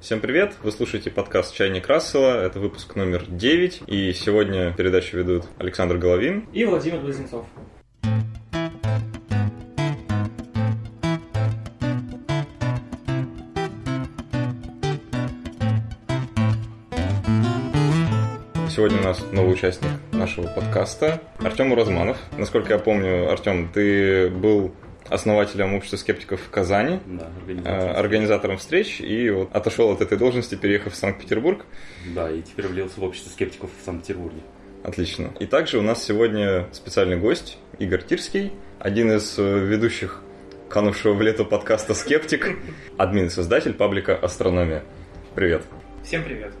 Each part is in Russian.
Всем привет! Вы слушаете подкаст «Чайник Рассела». Это выпуск номер 9. И сегодня передачу ведут Александр Головин и Владимир Близнецов. Сегодня у нас новый участник нашего подкаста Артем Уразманов. Насколько я помню, Артем, ты был основателем общества скептиков в Казани, да, организатором, организатором встреч, и вот отошел от этой должности, переехав в Санкт-Петербург. Да, и теперь влился в общество скептиков в Санкт-Петербурге. Отлично. И также у нас сегодня специальный гость Игорь Тирский, один из э, ведущих канувшего в лето подкаста «Скептик», админ создатель паблика «Астрономия». Привет. Всем привет.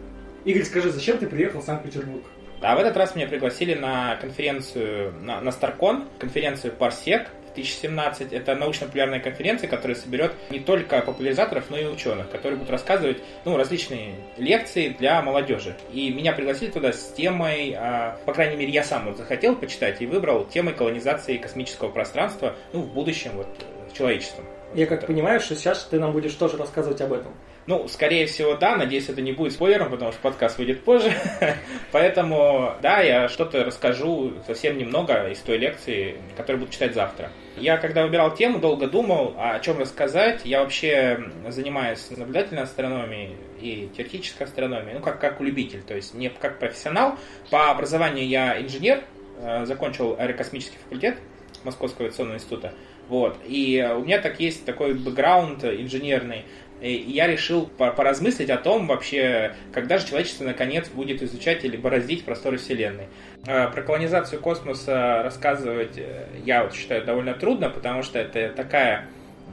Игорь, скажи, зачем ты приехал в Санкт-Петербург? А в этот раз меня пригласили на конференцию, на, на Старкон, конференцию Парсек, 2017. Это научно-популярная конференция, которая соберет не только популяризаторов, но и ученых, которые будут рассказывать ну, различные лекции для молодежи. И меня пригласили туда с темой, а, по крайней мере, я сам вот захотел почитать и выбрал темой колонизации космического пространства ну, в будущем вот, человечеством. Я как понимаю, что сейчас ты нам будешь тоже рассказывать об этом. Ну, скорее всего, да. Надеюсь, это не будет спойлером, потому что подкаст выйдет позже. Поэтому, да, я что-то расскажу совсем немного из той лекции, которую буду читать завтра. Я, когда выбирал тему, долго думал, о чем рассказать. Я вообще занимаюсь наблюдательной астрономией и теоретической астрономией, ну, как, как любитель, то есть не как профессионал. По образованию я инженер, э, закончил аэрокосмический факультет Московского авиационного института. Вот. И у меня так есть такой бэкграунд инженерный. И я решил поразмыслить о том вообще, когда же человечество наконец будет изучать или бороздить просторы Вселенной. А, про колонизацию космоса рассказывать э, я вот считаю довольно трудно, потому что это такая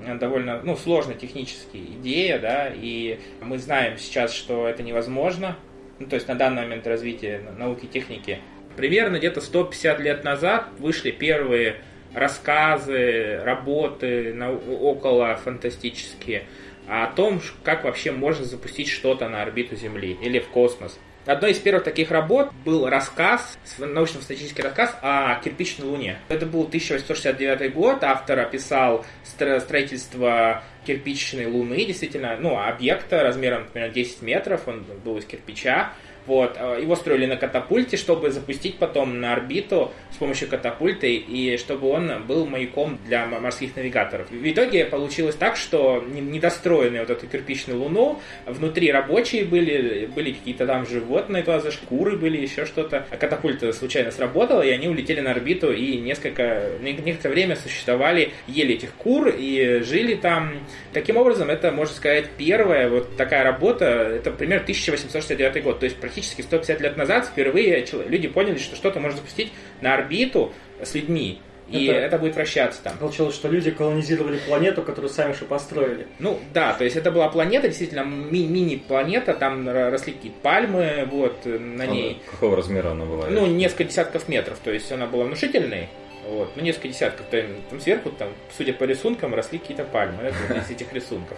э, довольно ну, сложная техническая идея, да, и мы знаем сейчас, что это невозможно, ну, то есть на данный момент развития науки и техники. Примерно где-то 150 лет назад вышли первые рассказы, работы около фантастические о том, как вообще можно запустить что-то на орбиту Земли или в космос. Одной из первых таких работ был рассказ, научно-статистический рассказ о кирпичной Луне. Это был 1869 год, автор описал строительство кирпичной Луны, действительно, ну, объекта размером, например, 10 метров, он был из кирпича, вот. Э, его строили на катапульте, чтобы запустить потом на орбиту с помощью катапульты, и чтобы он был маяком для морских навигаторов. В итоге получилось так, что недостроенную вот эту кирпичную луну, внутри рабочие были, были какие-то там животные, глаза шкуры были, еще что-то. А катапульта случайно сработала, и они улетели на орбиту, и несколько, некоторое время существовали, ели этих кур и жили там. Таким образом, это, можно сказать, первая вот такая работа, это примерно 1869 год, то есть практически 150 лет назад впервые люди поняли, что что-то можно запустить на орбиту с людьми. И это, это будет вращаться там. Получилось, что люди колонизировали планету, которую сами же построили. Ну да, то есть это была планета, действительно ми- мини-планета, там росли какие-то пальмы, вот на ней. А какого размера она была? Ну, несколько десятков метров, то есть она была внушительной. Вот, ну, несколько десятков, там, там сверху, там, судя по рисункам, росли какие-то пальмы, из этих рисунков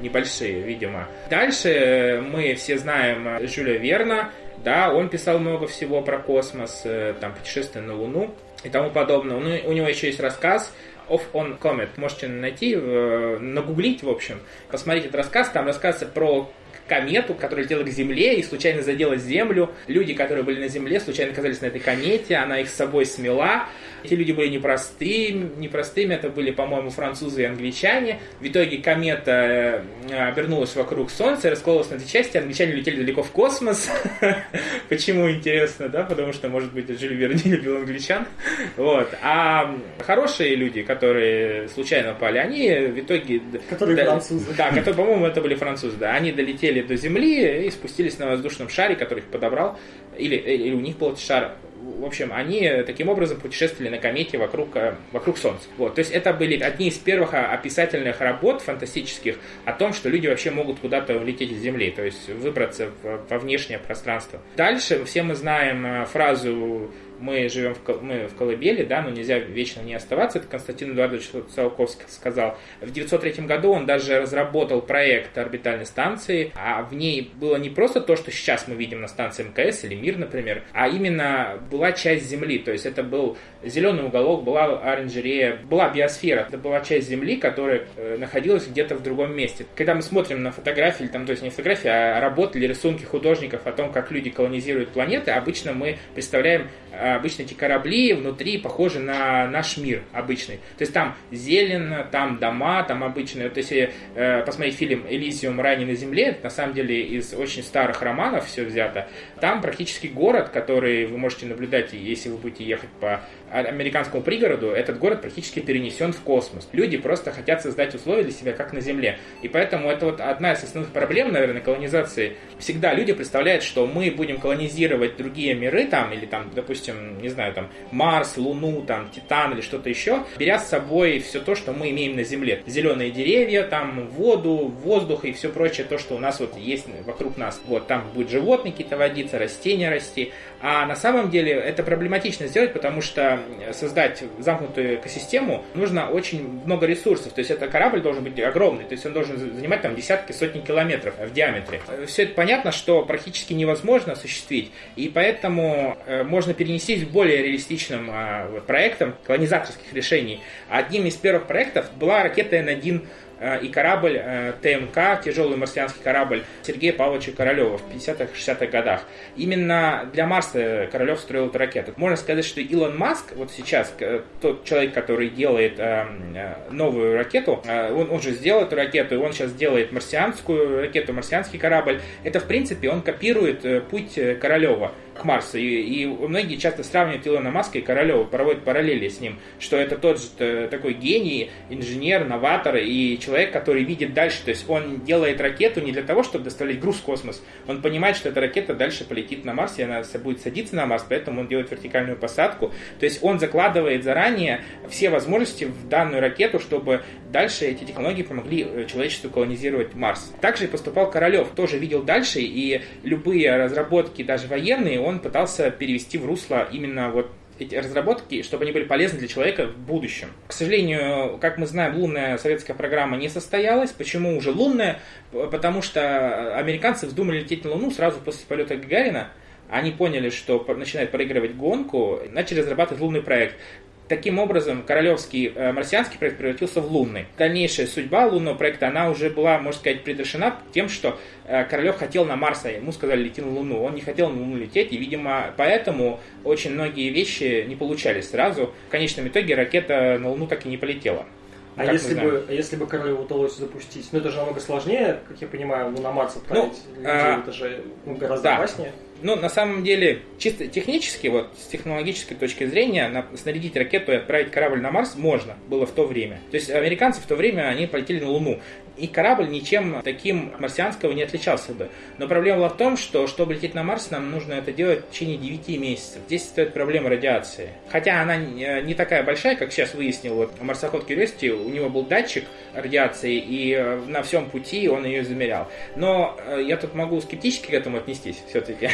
небольшие, видимо. Дальше мы все знаем Жюля Верна, да, он писал много всего про космос, э, там, путешествие на Луну и тому подобное. Ну, у него еще есть рассказ Off on Comet. Можете найти, э, нагуглить, в общем. Посмотреть этот рассказ. Там рассказывается про комету, которая летела к Земле и случайно задела Землю. Люди, которые были на Земле, случайно оказались на этой комете, она их с собой смела. Эти люди были непростыми, непростыми, это были, по-моему, французы и англичане. В итоге комета э, обернулась вокруг Солнца, раскололась на две части, англичане летели далеко в космос. Почему интересно, да? Потому что, может быть, Жюль Верни любил англичан. Вот. А хорошие люди, которые случайно пали, они в итоге... Которые французы. Да, которые, по-моему, это были французы, да. Они долетели до Земли и спустились на воздушном шаре, который их подобрал. Или, или у них был этот шар в общем, они таким образом путешествовали на комете вокруг, э, вокруг Солнца. Вот. То есть это были одни из первых описательных работ фантастических о том, что люди вообще могут куда-то улететь из Земли, то есть выбраться во внешнее пространство. Дальше все мы знаем э, фразу мы живем в, мы в колыбели, да, но нельзя вечно не оставаться, это Константин Эдуардович Циолковский сказал. В 1903 году он даже разработал проект орбитальной станции, а в ней было не просто то, что сейчас мы видим на станции МКС или МИР, например, а именно была часть Земли, то есть это был зеленый уголок, была оранжерея, была биосфера, это была часть Земли, которая э, находилась где-то в другом месте. Когда мы смотрим на фотографии, там, то есть не фотографии, а работы или рисунки художников о том, как люди колонизируют планеты, обычно мы представляем э, обычно эти корабли внутри похожи на наш мир обычный. То есть там зелено, там дома, там обычные. Вот если э, посмотреть фильм «Элизиум. Рай на земле», на самом деле из очень старых романов все взято, там практически город, который вы можете наблюдать, если вы будете ехать по американскому пригороду, этот город практически перенесен в космос. Люди просто хотят создать условия для себя, как на Земле. И поэтому это вот одна из основных проблем, наверное, колонизации. Всегда люди представляют, что мы будем колонизировать другие миры, там, или там, допустим, не знаю, там, Марс, Луну, там, Титан или что-то еще, беря с собой все то, что мы имеем на Земле. Зеленые деревья, там, воду, воздух и все прочее, то, что у нас вот есть вокруг нас. Вот, там будут животные какие-то водиться, растения расти. А на самом деле это проблематично сделать, потому что создать замкнутую экосистему нужно очень много ресурсов. То есть это корабль должен быть огромный, то есть он должен занимать там десятки, сотни километров в диаметре. Все это понятно, что практически невозможно осуществить, и поэтому э, можно перенести в более реалистичным э, проектам колонизаторских решений. Одним из первых проектов была ракета Н-1 Э, и корабль э, ТМК, тяжелый марсианский корабль Сергея Павловича Королева в 50-60-х годах. Именно для Марса Королев строил эту ракету. Можно сказать, что Илон Маск, вот сейчас, тот человек, который делает э, новую ракету, он, он же сделал эту ракету, и он сейчас делает марсианскую ракету, марсианский корабль. Это, в принципе, он копирует путь Королева к Марсу. И, и многие часто сравнивают Илона Маска и Королева, проводят параллели с ним, что это тот же такой гений, инженер, новатор и человек, который видит дальше. То есть он делает ракету не для того, чтобы доставлять груз в космос. Он понимает, что эта ракета дальше полетит на Марс, и она будет садиться на Марс, поэтому он делает вертикальную посадку. То есть он закладывает заранее все возможности в данную ракету, чтобы дальше эти технологии помогли э, человечеству колонизировать Марс. Также и поступал Королев, тоже видел дальше, и любые разработки, даже военные, он пытался перевести в русло именно вот эти разработки, чтобы они были полезны для человека в будущем. К сожалению, как мы знаем, лунная советская программа не состоялась. Почему уже лунная? Потому что американцы вздумали лететь на Луну сразу после полета Гагарина. Они поняли, что начинают проигрывать гонку, начали разрабатывать лунный проект. Таким образом, королевский э, марсианский проект превратился в лунный. Дальнейшая судьба лунного проекта, она уже была, можно сказать, предрешена тем, что э, Королев хотел на Марс, а ему сказали лети на Луну. Он не хотел на Луну лететь, и, видимо, поэтому очень многие вещи не получались сразу. В конечном итоге ракета на Луну так и не полетела. А если бы, а если бы Королеву удалось запустить, ну это же намного сложнее, как я понимаю, Луна Марс отправить ну, людей, а, это же ну, гораздо да. опаснее. Ну, на самом деле, чисто технически, вот с технологической точки зрения, на, снарядить ракету и отправить корабль на Марс можно было в то время. То есть американцы в то время, они полетели на Луну. И корабль ничем таким марсианского не отличался бы. Но проблема была в том, что чтобы лететь на Марс, нам нужно это делать в течение 9 месяцев. Здесь стоит проблема радиации. Хотя она не такая большая, как сейчас выяснил вот марсоход Curiosity, у него был датчик радиации, и э, на всем пути он ее замерял. Но э, я тут могу скептически к этому отнестись все-таки.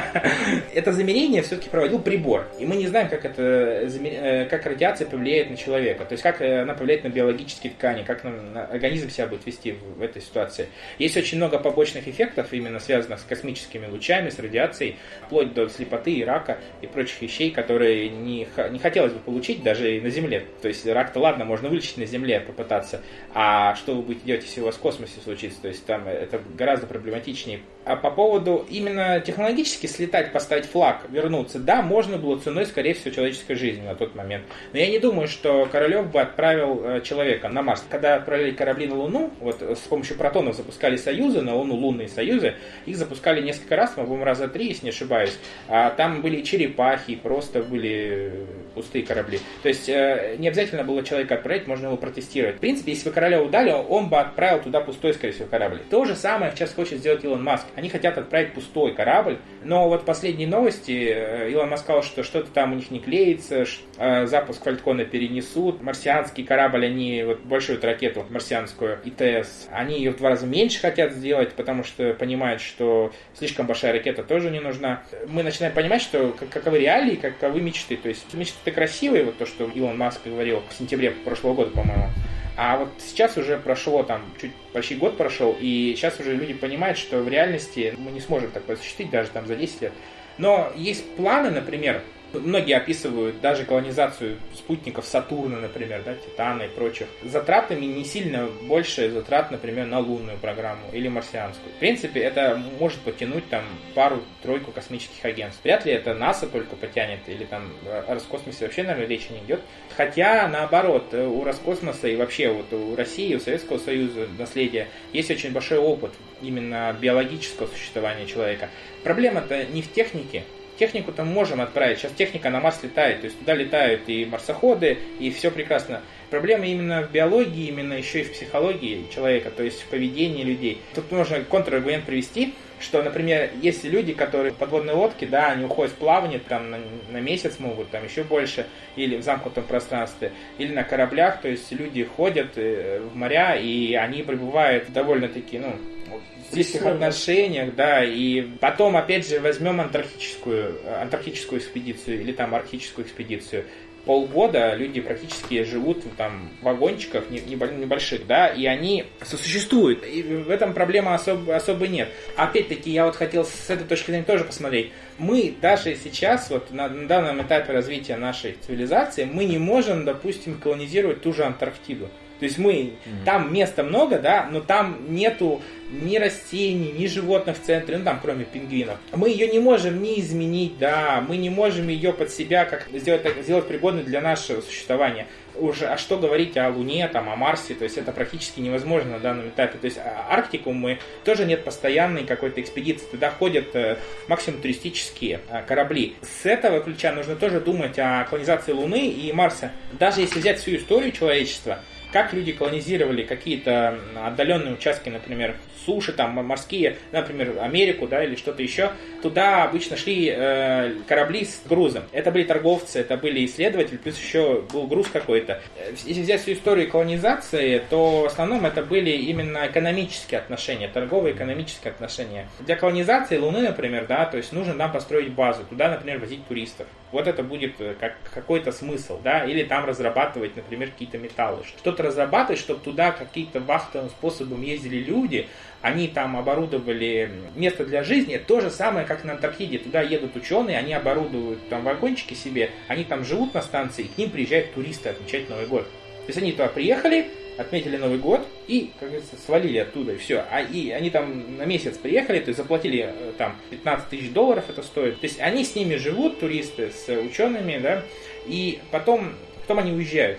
Это замерение все-таки проводил прибор. И мы не знаем, как, это, э, как радиация повлияет на человека. То есть, как она повлияет на биологические ткани, как на организм себя будет вести в этой ситуации. Есть очень много побочных эффектов, именно связанных с космическими лучами, с радиацией, вплоть до слепоты и рака и прочих вещей, которые не, не хотелось бы получить даже и на Земле. То есть рак-то ладно, можно вылечить на Земле, попытаться. А что вы будете делать, если у вас в космосе случится? То есть там это гораздо проблематичнее. А по поводу именно технологически слетать, поставить флаг, вернуться, да, можно было ценой, скорее всего, человеческой жизни на тот момент. Но я не думаю, что Королев бы отправил э, человека на Марс. Когда отправили корабли на Луну, вот с помощью протонов запускали союзы, на Луну лунные союзы, их запускали несколько раз, по-моему, раза три, если не ошибаюсь. А там были черепахи, просто были пустые корабли. То есть э, не обязательно было человека отправить, можно его протестировать. В принципе, если бы Королев дали, он бы отправил туда пустой, скорее всего, корабль. То же самое сейчас хочет сделать Илон Маск. Они хотят отправить пустой корабль, но вот последние новости, э, Илон Маск сказал, что что-то там у них не клеится, э, запуск Фалькона перенесут, марсианский корабль, они вот большую ракету марсианскую ИТС, они ее в два раза меньше хотят сделать, потому что понимают, что слишком большая ракета тоже не нужна. Мы начинаем понимать, что каковы реалии, каковы мечты. То есть мечты это красивые, вот то, что Илон Маск говорил в сентябре прошлого года, по-моему. А вот сейчас уже прошло там, чуть почти год прошел, и сейчас уже люди понимают, что в реальности мы не сможем так осуществить даже там за 10 лет. Но есть планы, например, Многие описывают даже колонизацию спутников Сатурна, например, да, Титана и прочих, затратами не сильно больше затрат, например, на лунную программу или марсианскую. В принципе, это может потянуть там пару-тройку космических агентств. Вряд ли это НАСА только потянет, или там о Роскосмосе вообще, наверное, речи не идет. Хотя, наоборот, у Роскосмоса и вообще вот у России, у Советского Союза наследия есть очень большой опыт именно биологического существования человека. Проблема-то не в технике, Технику-то можем отправить. Сейчас техника на Марс летает. То есть туда летают и марсоходы, и все прекрасно. Проблема именно в биологии, именно еще и в психологии человека, то есть в поведении людей. Тут можно контраргумент привести, что, например, есть люди, которые в подводной лодке, да, они уходят в плавание там на, на месяц могут, там еще больше, или в замкнутом пространстве, или на кораблях, то есть люди ходят э, в моря, и они пребывают довольно-таки, ну, близких отношениях, да, и потом, опять же, возьмем антарктическую, антарктическую экспедицию или там арктическую экспедицию. Полгода люди практически живут там вагончиках небольших, да, и они сосуществуют. И в этом проблемы особо, особо нет. Опять-таки, я вот хотел с этой точки зрения тоже посмотреть. Мы даже сейчас, вот на, на данном этапе развития нашей цивилизации, мы не можем, допустим, колонизировать ту же Антарктиду. То есть мы, mm-hmm. там места много, да, но там нету ни растений, ни животных в центре, ну там кроме пингвинов. Мы ее не можем ни изменить, да, мы не можем ее под себя как сделать, сделать пригодной для нашего существования. Уже, а что говорить о Луне, там, о Марсе, то есть это практически невозможно на данном этапе. То есть а, Арктику мы тоже нет постоянной какой-то экспедиции, туда ходят э, максимум туристические э, корабли. С этого ключа нужно тоже думать о колонизации Луны и Марса. Даже если взять всю историю человечества, как люди колонизировали какие-то отдаленные участки, например, суши, там, морские, например, Америку, да, или что-то еще, туда обычно шли э, корабли с грузом. Это были торговцы, это были исследователи, плюс еще был груз какой-то. Если взять всю историю колонизации, то в основном это были именно экономические отношения, торговые экономические отношения. Для колонизации Луны, например, да, то есть нужно нам построить базу, туда, например, возить туристов. Вот это будет э, как какой-то смысл, да, или там разрабатывать, например, какие-то металлы. Что-то разрабатывать, чтобы туда какие-то вахтовым способом ездили люди, они там оборудовали место для жизни, то же самое, как на Антарктиде. Туда едут ученые, они оборудуют там вагончики себе, они там живут на станции, и к ним приезжают туристы отмечать Новый год. То есть они туда приехали, отметили Новый год и, как говорится, свалили оттуда, и все. А и они там на месяц приехали, то есть заплатили э, там 15 тысяч долларов это стоит. То есть они с ними живут, туристы, с учеными, да, и потом, потом они уезжают.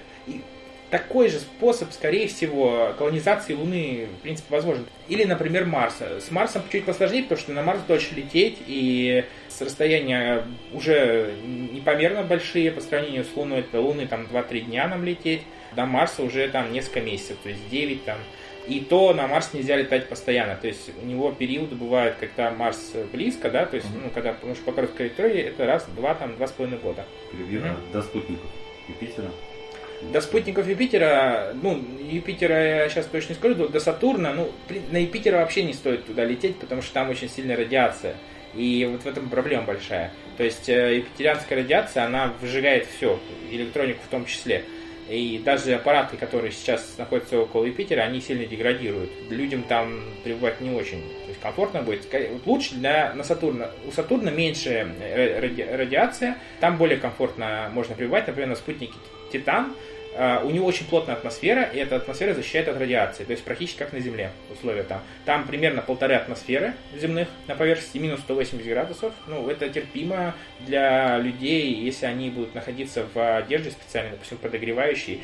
Такой же способ, скорее всего, колонизации Луны, в принципе, возможен. Или, например, Марса. С Марсом чуть посложнее, потому что на Марс дольше лететь, и с расстояния уже непомерно большие по сравнению с Луной. Это Луны там 2-3 дня нам лететь, до Марса уже там несколько месяцев, то есть 9 там. И то на Марс нельзя летать постоянно. То есть у него периоды бывают, когда Марс близко, да, то есть, mm-hmm. ну, когда, потому что по короткой траектории это раз, два, там, два с половиной года. Примерно mm-hmm. до спутников Юпитера. До спутников Юпитера, ну, Юпитера я сейчас точно не скажу, до Сатурна, ну, на Юпитера вообще не стоит туда лететь, потому что там очень сильная радиация. И вот в этом проблема большая. То есть э, юпитерианская радиация, она выжигает все, электронику в том числе. И даже аппараты, которые сейчас находятся около Юпитера, они сильно деградируют. Людям там пребывать не очень то есть комфортно будет. Лучше для на Сатурна. У Сатурна меньше э, ради, радиация, там более комфортно можно пребывать. Например, на спутнике Титан у него очень плотная атмосфера, и эта атмосфера защищает от радиации, то есть практически как на Земле условия там. Там примерно полторы атмосферы земных на поверхности, минус 180 градусов. Ну, это терпимо для людей, если они будут находиться в одежде специальной, допустим, подогревающей.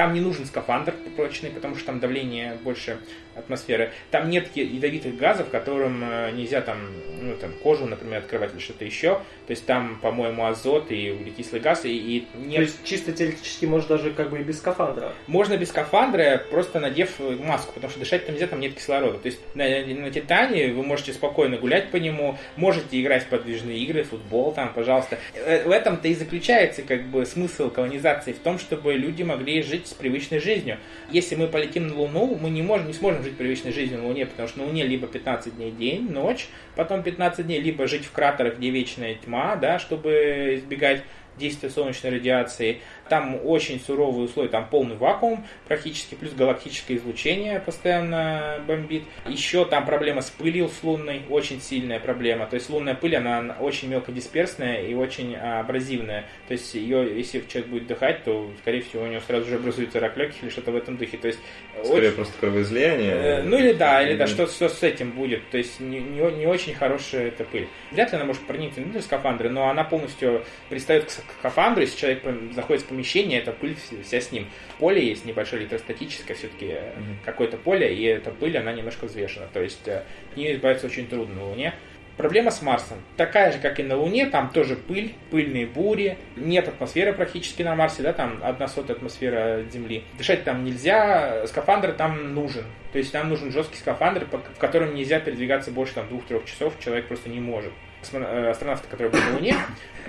Там не нужен скафандр прочный, потому что там давление больше атмосферы. Там нет ядовитых газов, которым э, нельзя там, ну, там кожу, например, открывать или что-то еще. То есть там, по-моему, азот и углекислый газ. И, и нет... То есть чисто теоретически можно даже как бы и без скафандра? Можно без скафандра, просто надев маску, потому что дышать там нельзя, там нет кислорода. То есть на, на Титане вы можете спокойно гулять по нему, можете играть в подвижные игры, футбол там, пожалуйста. Э, в этом-то и заключается как бы смысл колонизации, в том, чтобы люди могли жить с привычной жизнью. Если мы полетим на Луну, мы не, можем, не сможем жить привычной жизнью на Луне, потому что на Луне либо 15 дней день, ночь, потом 15 дней, либо жить в кратерах, где вечная тьма, да, чтобы избегать действия солнечной радиации. Там очень суровые условия, там полный вакуум практически, плюс галактическое излучение постоянно бомбит. Еще там проблема с пылью с лунной, очень сильная проблема. То есть лунная пыль, она очень мелкодисперсная и очень абразивная. То есть ее, если человек будет дыхать, то, скорее всего, у него сразу же образуется рак легких или что-то в этом духе. То есть, Скорее очень... просто кровоизлияние. Э, ну или да, или да, что, что с этим будет. То есть не, не, не очень хорошая эта пыль. Вряд ли она может проникнуть внутрь скафандры, но она полностью пристает к скафандру, если человек заходит в помещение, это пыль вся с ним. Поле есть небольшое электростатическое все-таки mm-hmm. какое-то поле, и эта пыль, она немножко взвешена. То есть от нее избавиться очень трудно на Луне. Проблема с Марсом. Такая же, как и на Луне, там тоже пыль, пыльные бури, нет атмосферы практически на Марсе, да, там одна сотая атмосфера Земли. Дышать там нельзя, скафандр там нужен. То есть там нужен жесткий скафандр, в котором нельзя передвигаться больше там двух-трех часов, человек просто не может. Э, астронавты, которые были на Луне,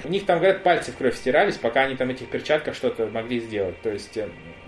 у них там, говорят, пальцы в кровь стирались, пока они там этих перчатках что-то могли сделать. То есть...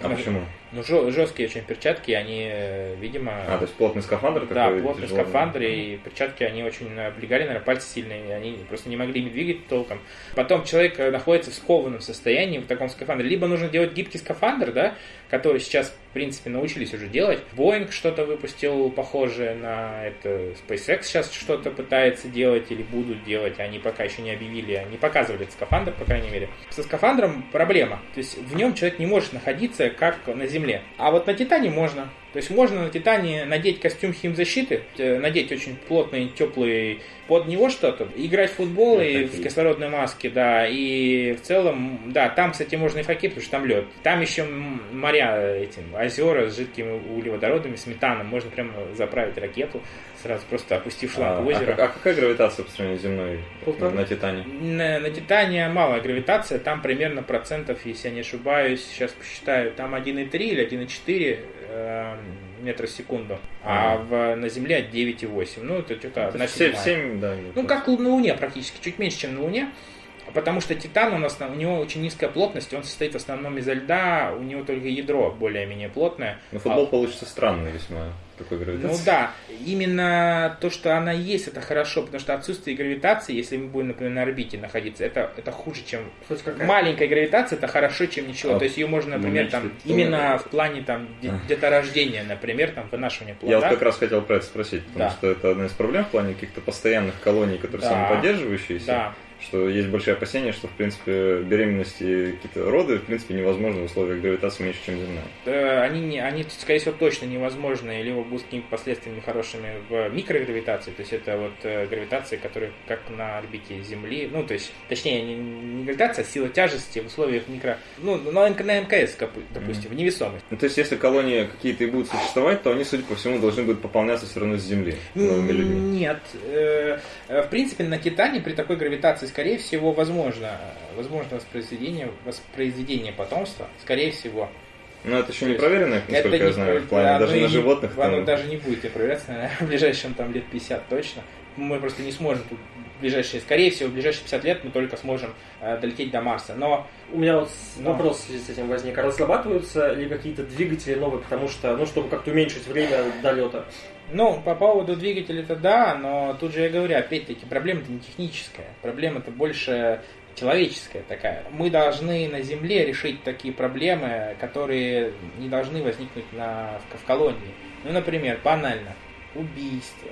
Э, а ну, почему? Ну, жесткие очень перчатки, они, э, видимо... А, то есть плотный скафандр? Да, плотный тяжелый. скафандр, и перчатки, они очень облегали, наверное, пальцы сильные, они просто не могли ими двигать толком. Потом человек находится в скованном состоянии в таком скафандре. Либо нужно делать гибкий скафандр, да, который сейчас, в принципе, научились уже делать. Boeing что-то выпустил похожее на это. SpaceX сейчас что-то пытается делать или будут делать. Они пока еще не объявили, не показывали этот скафандр, по крайней мере. Со скафандром проблема. То есть в нем человек не может находиться, как на Земле. А вот на Титане можно. То есть можно на Титане надеть костюм химзащиты, э, надеть очень плотный, теплый под него что-то, играть в футбол и в кислородной маске, да, и в целом, да, там, кстати, можно и факет, потому что там лед. Там еще моря этим, озера с жидкими углеводородами, с метаном, можно прямо заправить ракету, сразу просто опустив шланг а, в озеро. А, а какая гравитация по сравнению с земной Полтора. на Титане? На, на Титане малая гравитация, там примерно процентов, если я не ошибаюсь, сейчас посчитаю, там 1,3 или 1,4 э, метра в секунду, а, в, на Земле 9,8. Ну, это что-то одна 7, 7, да. Ну, как на Луне практически, чуть меньше, чем на Луне. Потому что Титан у нас, у него очень низкая плотность, он состоит в основном из льда, у него только ядро более-менее плотное. Ну, футбол а... получится странный весьма такой гравитации. Ну да, именно то, что она есть, это хорошо, потому что отсутствие гравитации, если мы будем, например, на орбите находиться, это, это хуже, чем... Маленькая гравитация, это хорошо, чем ничего. А, то есть ее можно, например, там, именно в плане там где-то рождения, например, там, вынашивания плода. Я вот как раз хотел про это спросить, потому да. что это одна из проблем в плане каких-то постоянных колоний, которые да. самоподдерживающиеся. Да что есть большие опасения, что, в принципе, беременности какие-то роды, в принципе, невозможны в условиях гравитации меньше, чем земная. Да, они, не, они, скорее всего, точно невозможны, либо будут какими-то последствиями хорошими в микрогравитации, то есть это вот э, гравитация, которая как на орбите Земли, ну, то есть, точнее, не, не гравитация, а сила тяжести в условиях микро... Ну, на, на МКС, допустим, mm-hmm. в невесомость. Ну, то есть, если колонии какие-то и будут существовать, то они, судя по всему, должны будут пополняться все равно с Земли новыми людьми. Нет. Э, в принципе, на Титане при такой гравитации скорее всего, возможно, возможно воспроизведение, воспроизведение потомства, скорее всего. Но это еще не проверено, насколько это я знаю, в плане даже на животных. Оно там... даже не будет проверяться, наверное, в ближайшем там лет 50 точно. Мы просто не сможем тут ближайшие, скорее всего, в ближайшие 50 лет мы только сможем э, долететь до Марса. Но у меня вот Но... вопрос в связи с этим возник. А разрабатываются ли какие-то двигатели новые, потому что, ну, чтобы как-то уменьшить время долета? Ну, по поводу двигателя-то да, но тут же я говорю, опять-таки, проблема-то не техническая. Проблема-то больше человеческая такая. Мы должны на Земле решить такие проблемы, которые не должны возникнуть на, в, колонии. Ну, например, банально, убийство,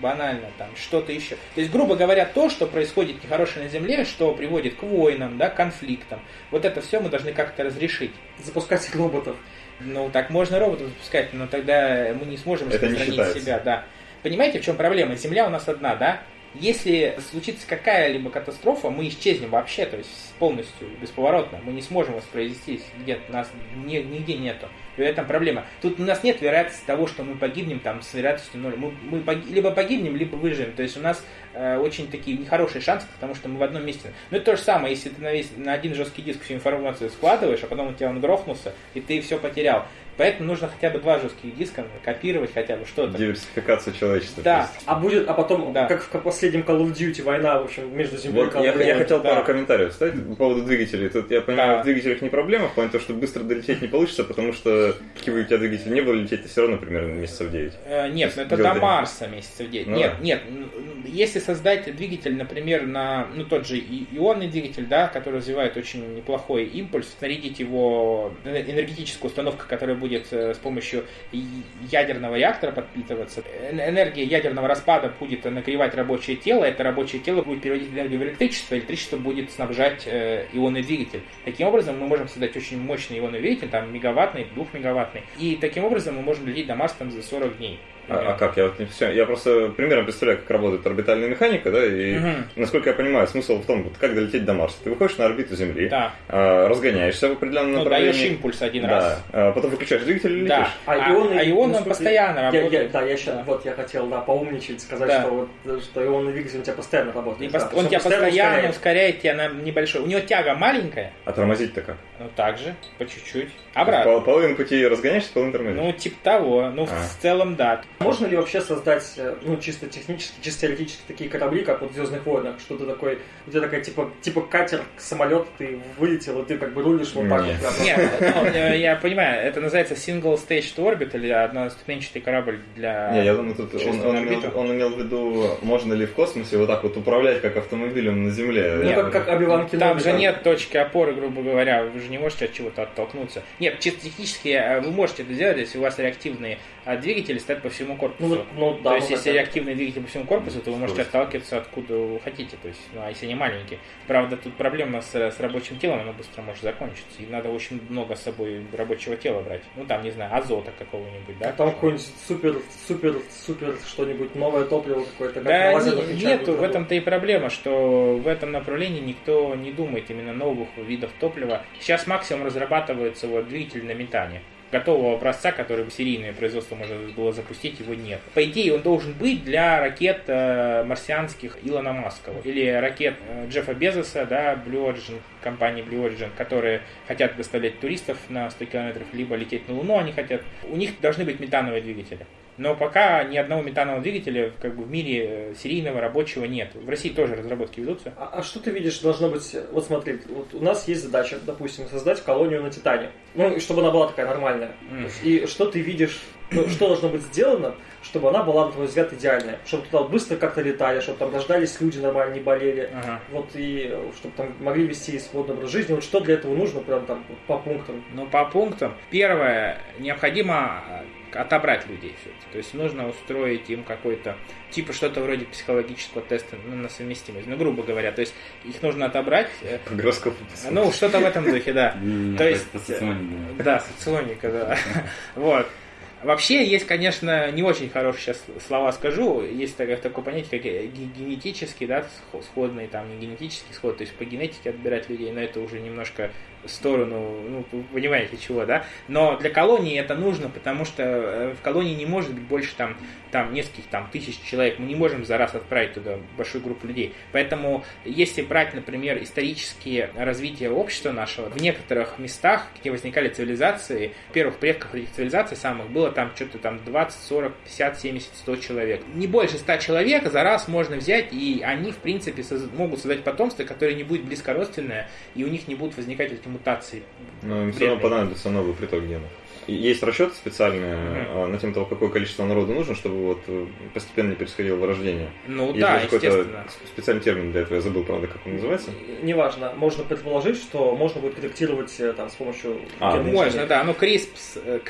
банально там что-то еще. То есть, грубо говоря, то, что происходит нехорошее на Земле, что приводит к войнам, да, конфликтам, вот это все мы должны как-то разрешить. Запускать роботов. Ну, так можно роботов запускать, но тогда мы не сможем распространить себя, да. Понимаете, в чем проблема? Земля у нас одна, да? Если случится какая-либо катастрофа, мы исчезнем вообще, то есть полностью, бесповоротно. Мы не сможем воспроизвестись, где нас нигде нету. В этом проблема. Тут у нас нет вероятности того, что мы погибнем там с вероятностью ноль. Мы, мы погиб, либо погибнем, либо выживем. То есть у нас э, очень такие нехорошие шансы, потому что мы в одном месте. Но это то же самое, если ты на, весь, на один жесткий диск всю информацию складываешь, а потом у тебя он грохнулся, и ты все потерял. Поэтому нужно хотя бы два жестких диска, копировать хотя бы что-то. Диверсификация человечества. Да. А будет, а потом, Да. как в последнем Call of Duty, война, в общем, между землей Вот и я, я хотел да. пару комментариев вставить по поводу двигателей. Тут я понимаю, Да. в двигателях не проблема, в плане того, что быстро долететь не получится, потому что какие бы у тебя двигатели не было, лететь ты все равно примерно месяцев 9. Э, Нет, ну это до. Марса месяцев 9. Ну нет, да. нет. Если создать двигатель, например, на ну, тот же и- ионный двигатель, да, который развивает очень неплохой импульс, снарядить его э, энергетическую установку, которая будет э, с помощью ядерного реактора подпитываться. Энергия ядерного распада будет нагревать рабочее тело, это рабочее тело будет переводить энергию в электричество, электричество будет снабжать э, ионный двигатель. Таким образом, мы можем создать очень мощный ионный двигатель, там мегаваттный, двухмегаваттный, и таким образом мы можем лететь до Марса там за 40 дней. А, а как? Я, вот не всё- я просто примерно представляю, как работает орбитальная механика, да, и Мгм. насколько я понимаю, смысл в том, вот как долететь до Марса. Ты выходишь на орбиту Земли, Да. а, разгоняешься в определенном Ну, направлении. даешь импульс один да, раз. а потом выключаешь двигатель и летишь. Да. А, А, ионы, а ионы насколько- постоянно Я- я- работают. да, я сейчас, Да. вот я хотел, да, поумничать, сказать, Да. что, вот, что ионный двигатель у тебя постоянно работает. пос- да, то он тебя постоянно ускоряет. ускоряет тебя на небольшой. У него тяга маленькая, А тормозить-то как? ну так же, по чуть-чуть. Пол- Обратно. половину пути разгоняешься, половину тормозишь. Ну, типа того. Ну, А. в целом, да. Можно ли вообще создать, э, ну, чисто технически, чисто теоретически такие корабли, как вот в Звездных войнах, что ты такой, у тебя такая, типа, типа катер, самолет, ты вылетел, и ты как бы рулишь вот так Нет. вот. Нет, ну, я понимаю, это называется single stage to orbit или одноступенчатый корабль для... Не, я думаю, тут он, имел, орбиту. он имел в виду, можно ли в космосе вот так вот управлять как автомобилем на Земле. Ну, Я- как, как Оби-Ван Там же нет точки опоры, грубо говоря, вы же не можете от чего-то оттолкнуться. Нет, чисто технически э, вы можете это сделать, если у вас реактивные а, двигатели стоят по всему корпусу. Ну, ну, да, то есть, ну, если это- реактивный двигатель по всему корпусу, то вы можете отталкиваться откуда вы хотите, то есть, ну, а если они маленькие. Правда, тут проблема с, с рабочим телом, оно быстро может закончиться, и надо очень много с собой рабочего тела брать. Ну, там, не знаю, азота какого-нибудь, да? А там какой-нибудь супер, супер, супер что-нибудь, новое топливо какое-то, как Да, не- нету, в этом-то и проблема, что в этом направлении никто не думает именно новых видов топлива. Сейчас максимум разрабатывается вот двигатель на метане. Готового образца, который серийное производство можно было запустить, его нет. По идее, он должен быть для ракет э, марсианских Илона Маска. Или ракет э, Джеффа Безоса, да, Blue Origin, компании Blue Origin, которые хотят доставлять туристов на 100 километров, либо лететь на Луну они хотят. У них должны быть метановые двигатели. Но пока ни одного метанового двигателя как бы в мире э, серийного рабочего нет. В России тоже разработки ведутся. А, а что ты видишь должно быть... Вот смотри, вот у нас есть задача, допустим, создать колонию на Титане. Ну, и чтобы она была такая нормальная. Мгм. И что ты видишь, ну, что должно быть сделано, чтобы она была, на твой взгляд, идеальная? Чтобы туда быстро как-то летали, чтобы там рождались люди нормально, не болели. Ага. Вот и э, чтобы там могли вести свободный образ жизни. Вот что для этого нужно, прям там по пунктам? Ну, по пунктам. Первое, необходимо отобрать людей все То есть нужно устроить им какой-то, типа что-то вроде психологического теста ну, на совместимость. Ну, грубо говоря. То есть их нужно отобрать. э, По гороскопу. Ну, что-то в этом духе, да. То это есть, соционика. Да, соционика, да. Вот. Вообще есть, конечно, не очень хорошие сейчас слова скажу. Есть такое, такое понятие, как ге- генетический, да, схо- сходный, там, не генетический сход, то есть по генетике отбирать людей, но это уже немножко сторону, ну, вы понимаете чего, да. Но для колонии это нужно, потому что э, в колонии не может быть больше там, там нескольких там тысяч человек. Мы не можем за раз отправить туда большую группу людей. Поэтому, если брать, например, исторические развитие общества нашего, в некоторых местах, где возникали цивилизации, первых предков этих цивилизаций самых было там что-то там 20, 40, 50, 70, 100 человек. Не больше 100 человек за раз можно взять, и они, в принципе, могут создать потомство, которое не будет близкородственное, и у них не будут возникать эти мутации. Но им все равно понадобится новый приток генов. Есть расчеты специальные Мгм. а, на тем, того, какое количество народу нужно, чтобы вот э, постепенно не происходило вырождение. Ну Есть да, естественно. специальный термин для этого, я забыл, правда, как он называется. Неважно, можно предположить, что можно будет корректировать э, там с помощью... А, Можно, да. Ну, CRISPS, э,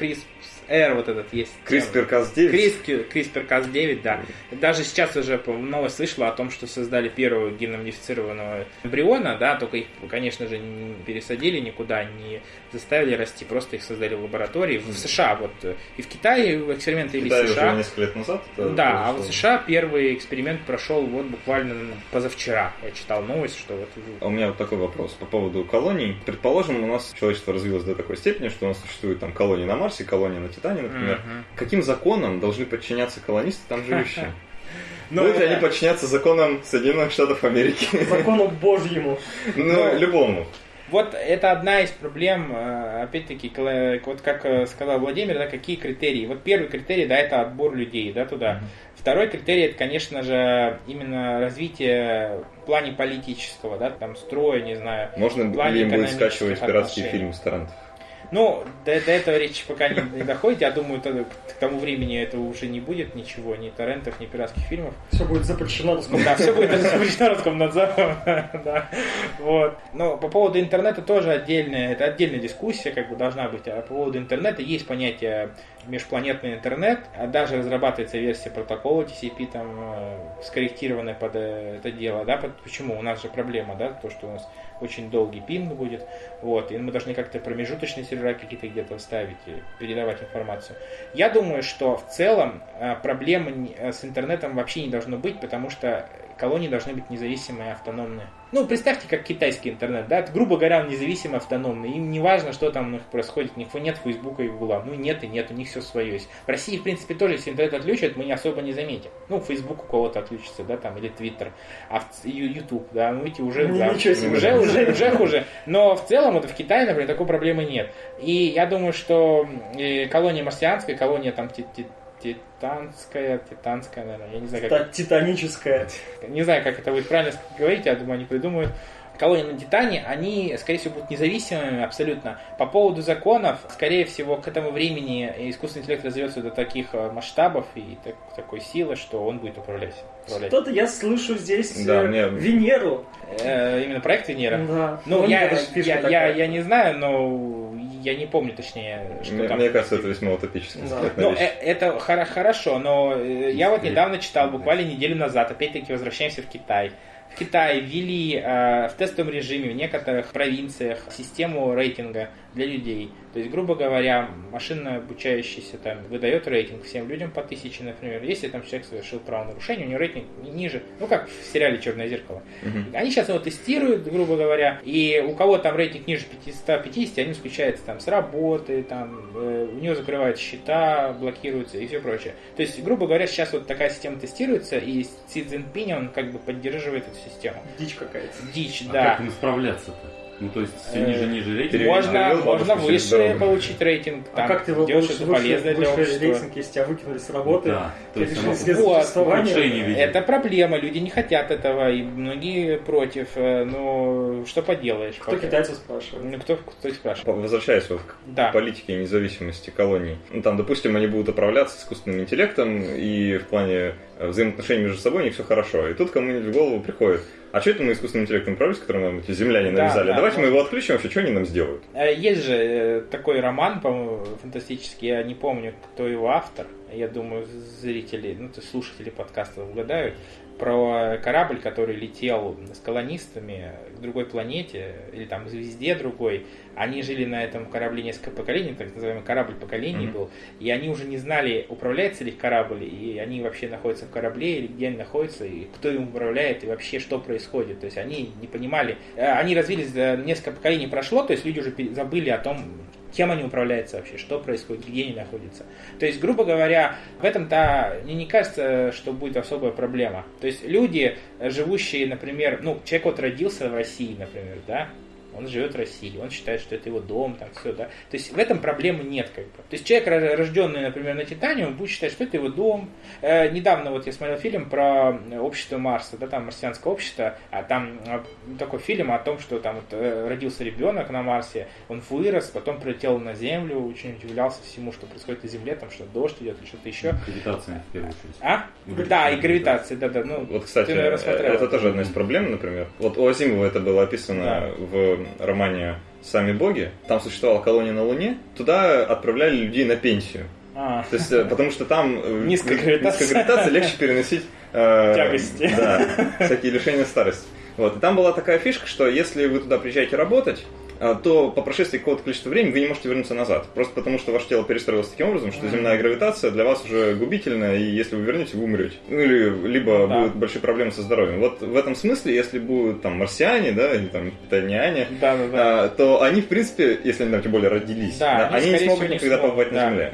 CRISPR вот этот есть. CRISPR-Cas9. CRISPR, CRISPR-Cas9, да. Даже сейчас уже новость слышала о том, что создали первого генно-модифицированного эмбриона, да, только их, конечно же, не пересадили никуда, не заставили расти, просто их создали в лаборатории. В США вот, э, и в Китае эксперименты В вели Китае в уже США. несколько лет назад. это Да, а в. США первый эксперимент прошел вот буквально позавчера. Я читал новость, что вот А у меня вот такой вопрос по поводу колоний. Предположим, у нас человечество развилось до такой степени, что у нас существует там колонии на Марсе, колонии на Титане, например. Мгм. Каким законам должны подчиняться колонисты там живущие? Ну, Будут ли это- они подчиняться законам Соединенных Штатов Америки? Закону Божьему. Ну, любому. Вот это одна из проблем, э, опять-таки, вот как э, сказал Владимир, да, какие критерии. Вот первый критерий, да, это отбор людей, да, туда. Второй критерий, это, конечно же, именно развитие в плане политического, да, там, строя, не знаю. Можно ли им будет скачивать пиратские отношений. фильмы с торрентов? Ну, до, до этого речи пока не, не доходит. Я думаю, то- к тому времени этого уже не будет ничего, ни торрентов, ни пиратских фильмов. Все будет запрещено. Да, все будет запрещено Роскомнадзором. Да. Вот. Но по поводу интернета тоже отдельная, это отдельная дискуссия, как бы должна быть. А по поводу интернета есть понятие межпланетный интернет, а даже разрабатывается версия протокола TCP, там, э, скорректированная под э, это дело, да, почему? У нас же проблема, да, то, что у нас очень долгий пинг будет, вот, и мы должны как-то промежуточные сервера какие-то где-то вставить и передавать информацию. Я думаю, что в целом э, проблемы с интернетом вообще не должно быть, потому что колонии должны быть независимые, автономные. Ну, представьте, как китайский интернет, да, это, грубо говоря, он независимый, автономный. Им не важно, что там у них происходит, у них нет Фейсбука и Гугла. Ну, нет и нет, у них все свое есть. В России, в принципе, тоже, если интернет отключат, мы не особо не заметим. Ну, Фейсбук у кого-то отключится, да, там, или Твиттер, а в Ютуб, да, ну, видите, уже, Ну, да, себе. уже, уже, уже хуже. Но в целом, вот в Китае, например, такой проблемы нет. И я думаю, что колония марсианская, колония там титанская, титанская, наверное, я не знаю, как Та- Титаническая. не знаю, как это будет правильно говорить, я думаю, они придумают. Колонии на Титане, они, скорее всего, будут независимыми абсолютно. По поводу законов, скорее всего, к этому времени искусственный интеллект развивется до таких э, масштабов и так- такой силы, что он будет управлять. управлять. Что-то я слышу здесь Да, э, мне- Венеру. Э, именно проект Венера. Да. Ну, я, я, я, такая. я не знаю, но я не помню точнее, что Мне, там. мне кажется, это весьма утопически. Да. Ну, это хоро- хорошо, но я вот недавно читал, буквально неделю назад, опять-таки возвращаемся в Китай. В Китае ввели э, в тестовом режиме в некоторых провинциях систему рейтинга для людей. То есть, грубо говоря, машина обучающаяся там выдает рейтинг всем людям по тысяче, например. Если там человек совершил правонарушение, у него рейтинг ни- ниже, ну как в сериале Черное зеркало. Мгм. Они сейчас его тестируют, грубо говоря, и у кого там рейтинг ниже 550, они исключаются там с работы, там, э, у него закрывают счета, блокируются и все прочее. То есть, грубо говоря, сейчас вот такая система тестируется, и Си Цзиньпинь, он как бы поддерживает эту систему. Дичь какая-то. Дичь, А да. как им справляться-то? Ну, то есть, все Э, ниже, ниже рейтинг. Можно, можно выше получить рейтинг, А там, как ты его выше, полезное для выше общества. рейтинг, если тебя выкинули с работы? Да, то ты есть Вот. Это проблема, люди не хотят этого, и многие против, э, но что поделаешь. Кто пока. китайцев спрашивает? Ну, кто, кто их спрашивает? Возвращаясь вот к Да. политике независимости колоний. Ну, там, допустим, они будут управляться искусственным интеллектом, и в плане взаимоотношений между собой них все хорошо. И тут кому-нибудь в голову приходит, а что это мы искусственным интеллектом управлялись, который нам эти земляне Да, навязали? да, Давайте мы можно. его отключим, вообще, что они нам сделают? Э, Есть же э, такой роман, по-моему, фантастический, я не помню, кто его автор. Я думаю, зрители, ну, то есть слушатели подкаста угадают. Про корабль, который летел с колонистами к другой планете, или там звезде другой. Они жили на этом корабле несколько поколений, так называемый корабль поколений Мгм. был. И они уже не знали, управляется ли корабль, и они вообще находятся в корабле, или где они находятся, и кто им управляет, и вообще что происходит. То есть они не понимали. Э, Они развились, несколько поколений прошло, то есть люди уже забыли о том, кем они управляются вообще, что происходит, где они находятся. То есть, грубо говоря, в этом-то мне не кажется, что будет особая проблема. То есть люди, э, живущие, например, ну, человек вот родился в России, например, да, он живет в России, он считает, что это его дом, там все, да. То есть в этом проблемы нет, как бы. То есть человек, ро- рожденный, например, на Титане, он будет считать, что это его дом. Э, недавно вот я смотрел фильм про э, общество Марса, да, там марсианское общество, а там э, такой фильм о том, что там вот, э, родился ребенок на Марсе, он вырос, потом прилетел на Землю, очень удивлялся всему, что происходит на Земле, там что дождь идет или что-то еще. Гравитация, в первую очередь. А? Гравитация, Да, и да. гравитация, да-да. Ну, Вот, кстати, ты, наверное, это тоже одна из проблем, например. Вот у Азимова это было описано Да. в романе «Сами боги». Там существовала колония на Луне. Туда отправляли людей на пенсию. А, То есть, э, потому что там э, Низкая гра- гравитация. низкая гравитация легче переносить э, Тягости. Да, всякие лишения старости. Вот. И там была такая фишка, что если вы туда приезжаете работать, то по прошествии какого-то количества времени вы не можете вернуться назад. Просто потому, что ваше тело перестроилось таким образом, что земная гравитация для вас уже губительна, и если вы вернете, вы умрете. Ну или либо Да. будут большие проблемы со здоровьем. Вот в этом смысле, если будут там марсиане, да, или там питаниане, да-да-да. а, то они, в принципе, если они там тем более родились, Да, да, они, они, не смогут никогда побывать да. на Земле.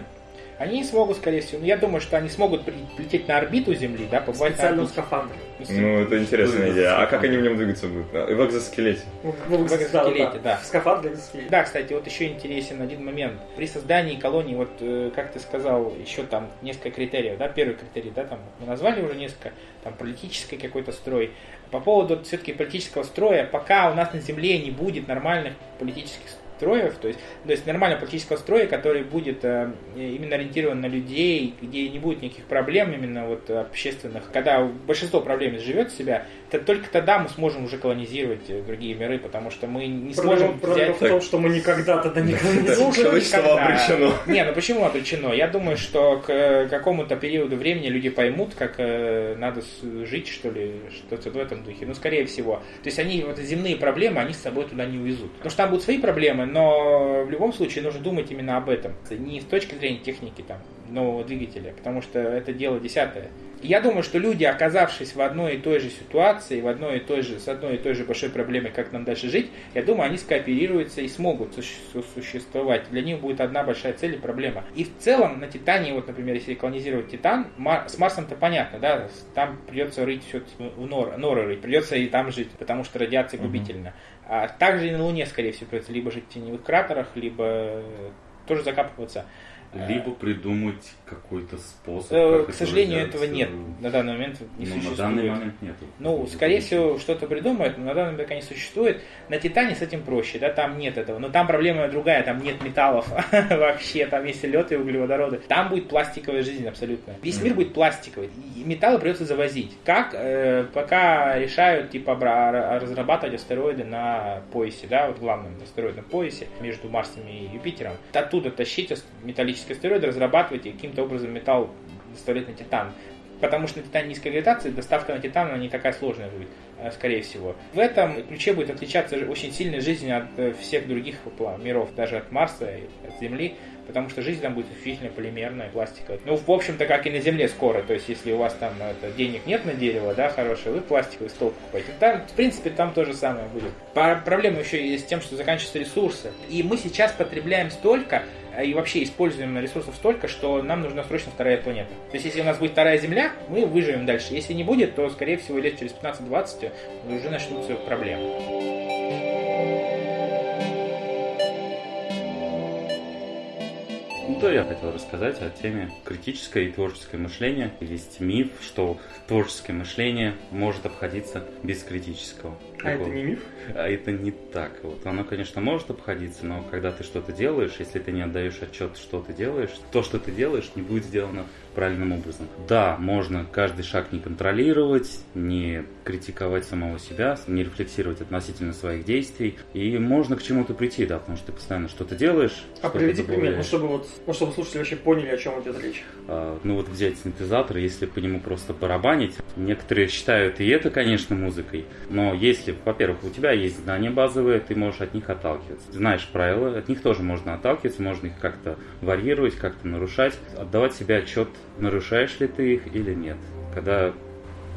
Они не смогут, скорее всего. Но я думаю, что они смогут прилететь на орбиту Земли, да, побывать Специальном на скафандре. Ну, это интересная идея. А как они в нем двигаться будут? А, В экзоскелете. Ну, В экзоскелете, да. В скафандре экзоскелете. Да, кстати, вот еще интересен один момент. При создании колонии, вот э, как ты сказал, еще там несколько критериев, да, первый критерий, да, там мы назвали уже несколько, там политический какой-то строй. По поводу все-таки политического строя, пока у нас на Земле не будет нормальных политических строев, то есть, то есть нормального политического строя, который будет э, именно ориентирован на людей, где не будет никаких проблем именно вот общественных, когда большинство проблем живет себя, то только тогда мы сможем уже колонизировать э, другие миры, потому что мы не сможем Проблема, проблема взять... в том, что мы никогда тогда не колонизируем. Человечество обречено. Не, ну почему обречено? Я думаю, что к э, какому-то периоду времени люди поймут, как э, надо жить, что ли, что-то в этом духе. Ну, скорее всего. То есть они, вот земные проблемы, они с собой туда не увезут. Потому что там будут свои проблемы, но в любом случае нужно думать именно об этом. Не с точки зрения техники там, нового двигателя, потому что это дело десятое. Я думаю, что люди, оказавшись в одной и той же ситуации, в одной и той же, с одной и той же большой проблемой, как нам дальше жить, я думаю, они скооперируются и смогут суще- существовать. Для них будет одна большая цель и проблема. И в целом на Титане, вот, например, если колонизировать Титан, с Марсом-то понятно, да, там придется рыть все в нор, норы рыть, придется и там жить, потому что радиация губительна. А также и на Луне, скорее всего, придется либо жить в теневых кратерах, либо э, тоже закапываться. Либо придумать какой-то способ. Э, К сожалению, этого реализовать. нет. На данный момент не Ну, существует. на данный момент нет. Ну, скорее всего, что-то придумают, но на данный момент пока не существует. На Титане с этим проще, да, там нет этого. Но там проблема другая, там нет металлов вообще, там есть лед и углеводороды. Там будет пластиковая жизнь абсолютно. Весь мир будет пластиковый, и металлы придется завозить. Как? Э, пока решают, типа, разрабатывать астероиды на поясе, да, вот главном астероидном поясе между Марсом и Юпитером. Оттуда тащить металлические астероиды, разрабатывать и каким-то образом металл доставлять на Титан. Потому что на Титане низкая гравитация, доставка на Титан она не такая сложная будет, э, скорее всего. В этом ключе будет отличаться очень сильно жизнь от э, всех других миров, даже от Марса и от Земли, потому что жизнь там будет исключительно полимерная, пластиковая. Ну, в общем-то, как и на Земле скоро, то есть если у вас там это, денег нет на дерево, да, хорошее, вы пластиковый стол покупаете. Там, в принципе, там то же самое будет. Проблема еще есть с тем, что заканчиваются ресурсы. И мы сейчас потребляем столько, э, и вообще используем ресурсов столько, что нам нужна срочно вторая планета. То есть, если у нас будет вторая Земля, мы выживем дальше. Если не будет, то, скорее всего, лет через 15-20 уже начнутся проблемы. Ну, да, я хотел рассказать о теме критическое и творческое мышление. Есть миф, что творческое мышление может обходиться без критического. А это не миф? А это не так. Вот оно, конечно, может обходиться, но когда ты что-то делаешь, если ты не отдаешь отчет, что ты делаешь, то, что ты делаешь, не будет сделано правильным образом. Да, можно каждый шаг не контролировать, не критиковать самого себя, не рефлексировать относительно своих действий, и можно к чему-то прийти, да, потому что ты постоянно что-то делаешь. А что-то приведи пример, ну чтобы вот, ну чтобы слушатели вообще поняли, о чем идет речь. А, Ну вот взять синтезатор, если по нему просто барабанить, некоторые считают и это, конечно, музыкой, но если, во-первых, у тебя есть знания базовые, ты можешь от них отталкиваться. Знаешь правила, от них тоже можно отталкиваться, можно их как-то варьировать, как-то нарушать, отдавать себе отчет, нарушаешь ли ты их или нет, когда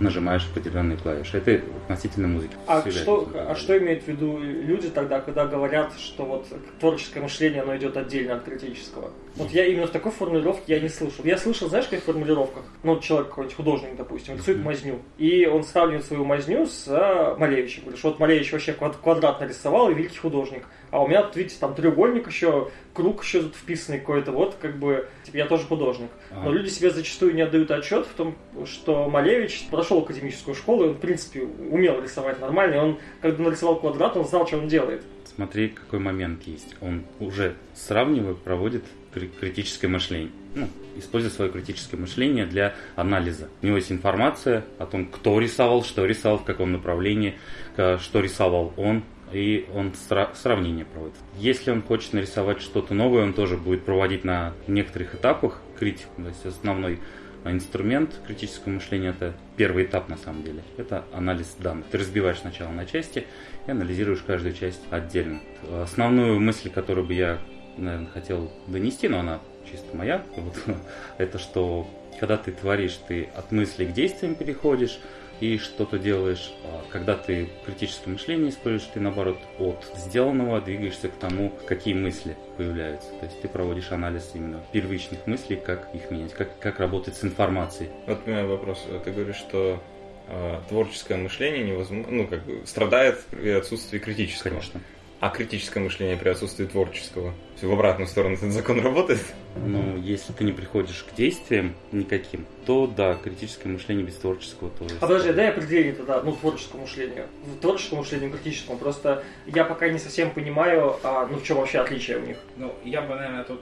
нажимаешь определенные клавиши. Это относительно музыки. А что, а что имеют в виду люди тогда, когда говорят, что вот творческое мышление, оно идет отдельно от критического? Вот я именно в такой формулировке я не слышал. Я слышал, знаешь, каких формулировках? Ну, человек какой-нибудь художник, допустим, рисует мазню. И он сравнивает свою мазню с а, Малевичем. Говорит, что вот Малевич вообще квад- квадрат нарисовал и великий художник. А у меня тут, видите, там треугольник еще, круг еще тут вписанный какой-то. Вот, как бы, типа, я тоже художник. Но Ага. люди себе зачастую не отдают отчет в том, что Малевич прошел академическую школу, и он, в принципе, умел рисовать нормально, и он, когда нарисовал квадрат, он знал, что он делает. Смотри, какой момент есть. Он уже сравнивая проводит критическое мышление. Ну, используя свое критическое мышление для анализа. У него есть информация о том, кто рисовал, что рисовал, в каком направлении, что рисовал он, и он сра- сравнение проводит. Если он хочет нарисовать что-то новое, он тоже будет проводить на некоторых этапах критику. То есть основной инструмент критического мышления это первый этап на самом деле. Это анализ данных. Ты разбиваешь сначала на части и анализируешь каждую часть отдельно. Основную мысль, которую бы я, наверное, хотел донести, но она чисто моя, вот, это что когда ты творишь, ты от мысли к действиям переходишь, и что-то делаешь. А когда ты критическое мышление используешь, ты наоборот от сделанного двигаешься к тому, какие мысли появляются. То есть ты проводишь анализ именно первичных мыслей, как их менять, как, как работать с информацией. Вот у меня вопрос. Ты говоришь, что э, творческое мышление невозможно, ну, как бы страдает при отсутствии критического. Конечно. А критическое мышление при отсутствии творческого? Все в обратную сторону этот закон работает? Ну, если ты не приходишь к действиям никаким, то да, критическое мышление без творческого тоже. А подожди, дай определение тогда, ну, творческому мышлению. Творческому мышлению, критическому. Просто я пока не совсем понимаю, а, ну, в чем вообще отличие у них. Ну, я бы, наверное, тут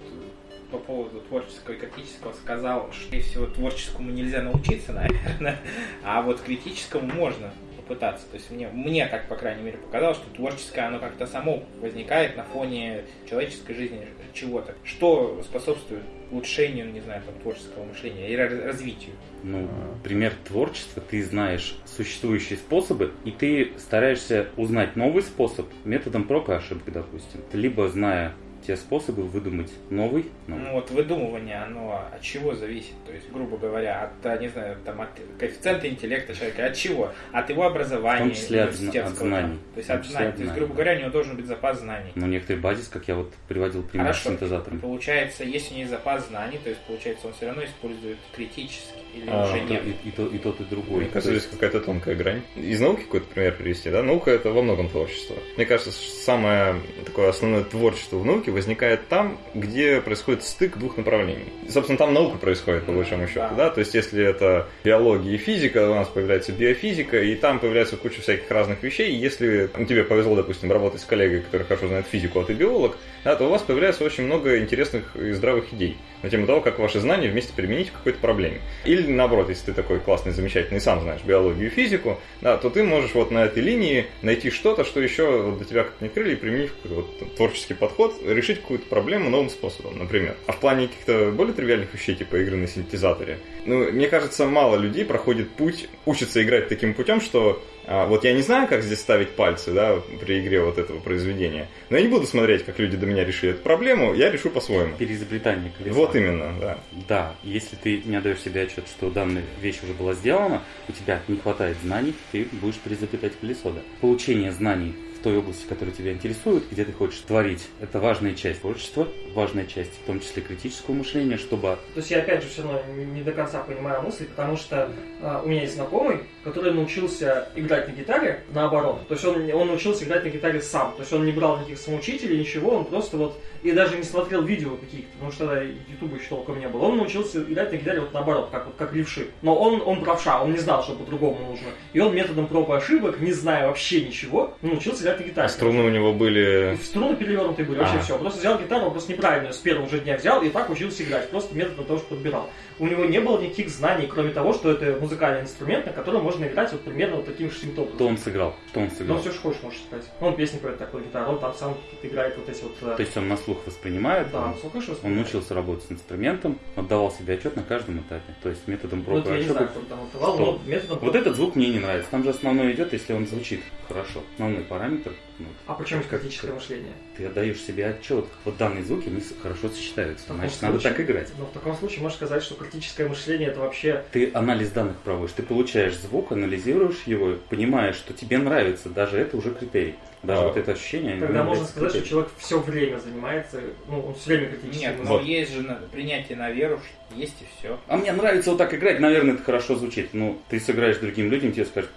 по поводу творческого и критического сказал, что, всего, творческому нельзя научиться, наверное, а вот критическому можно пытаться. То есть мне, мне так, по крайней мере, показалось, что творческое, оно как-то само возникает на фоне человеческой жизни чего-то. Что способствует улучшению, не знаю, там, творческого мышления и развитию. Ну, пример творчества, ты знаешь существующие способы, и ты стараешься узнать новый способ методом проб и ошибок, допустим. Либо зная те способы выдумать новый. новый. Ну вот выдумывание, оно от чего зависит? То есть, грубо говоря, от, не знаю, там, от коэффициента интеллекта человека, от чего? От его образования, В том числе от, от знаний. То есть от знаний. То есть, грубо говоря, у него должен быть запас знаний. Ну, некоторый базис, как я вот приводил пример Хорошо. с синтезатором. Получается, если у него есть запас знаний, то есть, получается, он все равно использует критически или А, уже нет. и, и то, и тот, и другой. Мне кажется, здесь какая-то тонкая грань. Из науки какой-то пример привести, да? Наука это во многом творчество. Мне кажется, самое такое основное творчество в науке возникает там, где происходит стык двух направлений. И, собственно, там наука происходит, по большому счету, Да. То есть, если это биология и физика, у нас появляется биофизика, и там появляется куча всяких разных вещей. И если ну, тебе повезло, допустим, работать с коллегой, который хорошо знает физику, а ты биолог, да, то у вас появляется очень много интересных и здравых идей на тему того, как ваши знания вместе применить к какой-то проблеме. Или наоборот, если ты такой классный, замечательный, сам знаешь биологию и физику, да, то ты можешь вот на этой линии найти что-то, что еще вот для тебя как-то не открыли, и применить какой-то вот творческий подход, решить какую-то проблему новым способом, например. А в плане каких-то более тривиальных вещей, типа игры на синтезаторе, ну, мне кажется, мало людей проходит путь, учатся играть таким путем, что а, вот я не знаю, как здесь ставить пальцы, да, при игре вот этого произведения, но я не буду смотреть, как люди до меня решили эту проблему, я решу по-своему. Переизобретание колеса. Вот именно, да. Да, если ты не отдаешь себе отчет, что данная вещь уже была сделана, у тебя не хватает знаний, ты будешь переизобретать колесо. Да. Получение знаний в той области, которая тебя интересует, где ты хочешь творить, это важная часть творчества, важная часть, в том числе критического мышления, чтобы То есть я опять же все равно не до конца понимаю мысль, потому что а, у меня есть знакомый, который научился играть на гитаре наоборот. То есть он, он научился играть на гитаре сам. То есть он не брал никаких самоучителей, ничего, он просто вот и даже не смотрел видео каких-то, потому что тогда ютуба еще толком не было. Он научился играть на гитаре вот наоборот, как вот как левши. Но он, он правша, он не знал, что по-другому нужно. И он методом проб и ошибок, не зная вообще ничего, научился на гитаре. А струны у него были... И Струны перевернутые были, вообще А. все. Просто взял гитару, просто неправильно с первого же дня взял и так учился играть. Просто методом того, что подбирал. У него не было никаких знаний, кроме того, что это музыкальный инструмент, на котором можно играть вот примерно вот таким симптомом. кто он сыграл, что он Ну, сыграл. все, что хочешь, можешь сказать. Ну, он песни поет такой гитару, он там сам играет вот эти вот... э, То есть он на слух воспринимает, да, он, ну, хорошо он вспоминает. научился работать с инструментом, отдавал себе отчет на каждом этапе. То есть методом Ну, проб это и ошибок. отдавал, Что? методом... Вот этот звук мне не нравится. Там же основной идет, если он звучит хорошо. Основной параметр. Ну, А почему критическое мышление? Ты отдаешь себе отчет. Вот данные звуки, они хорошо сочетаются. Значит, надо случае- так играть. Ну, в таком случае можно сказать, что критическое мышление это вообще... Ты анализ данных проводишь, ты получаешь звук, анализируешь его, понимаешь, что тебе нравится, даже это уже критерий. Даже А. вот это ощущение. Тогда можно является сказать, что критерием. человек все время занимается, ну, он все время критически Нет, но есть же принятие на веру, что есть и все. А мне нравится вот так играть, наверное, это хорошо звучит. Ну, ты сыграешь другим людям, тебе скажут,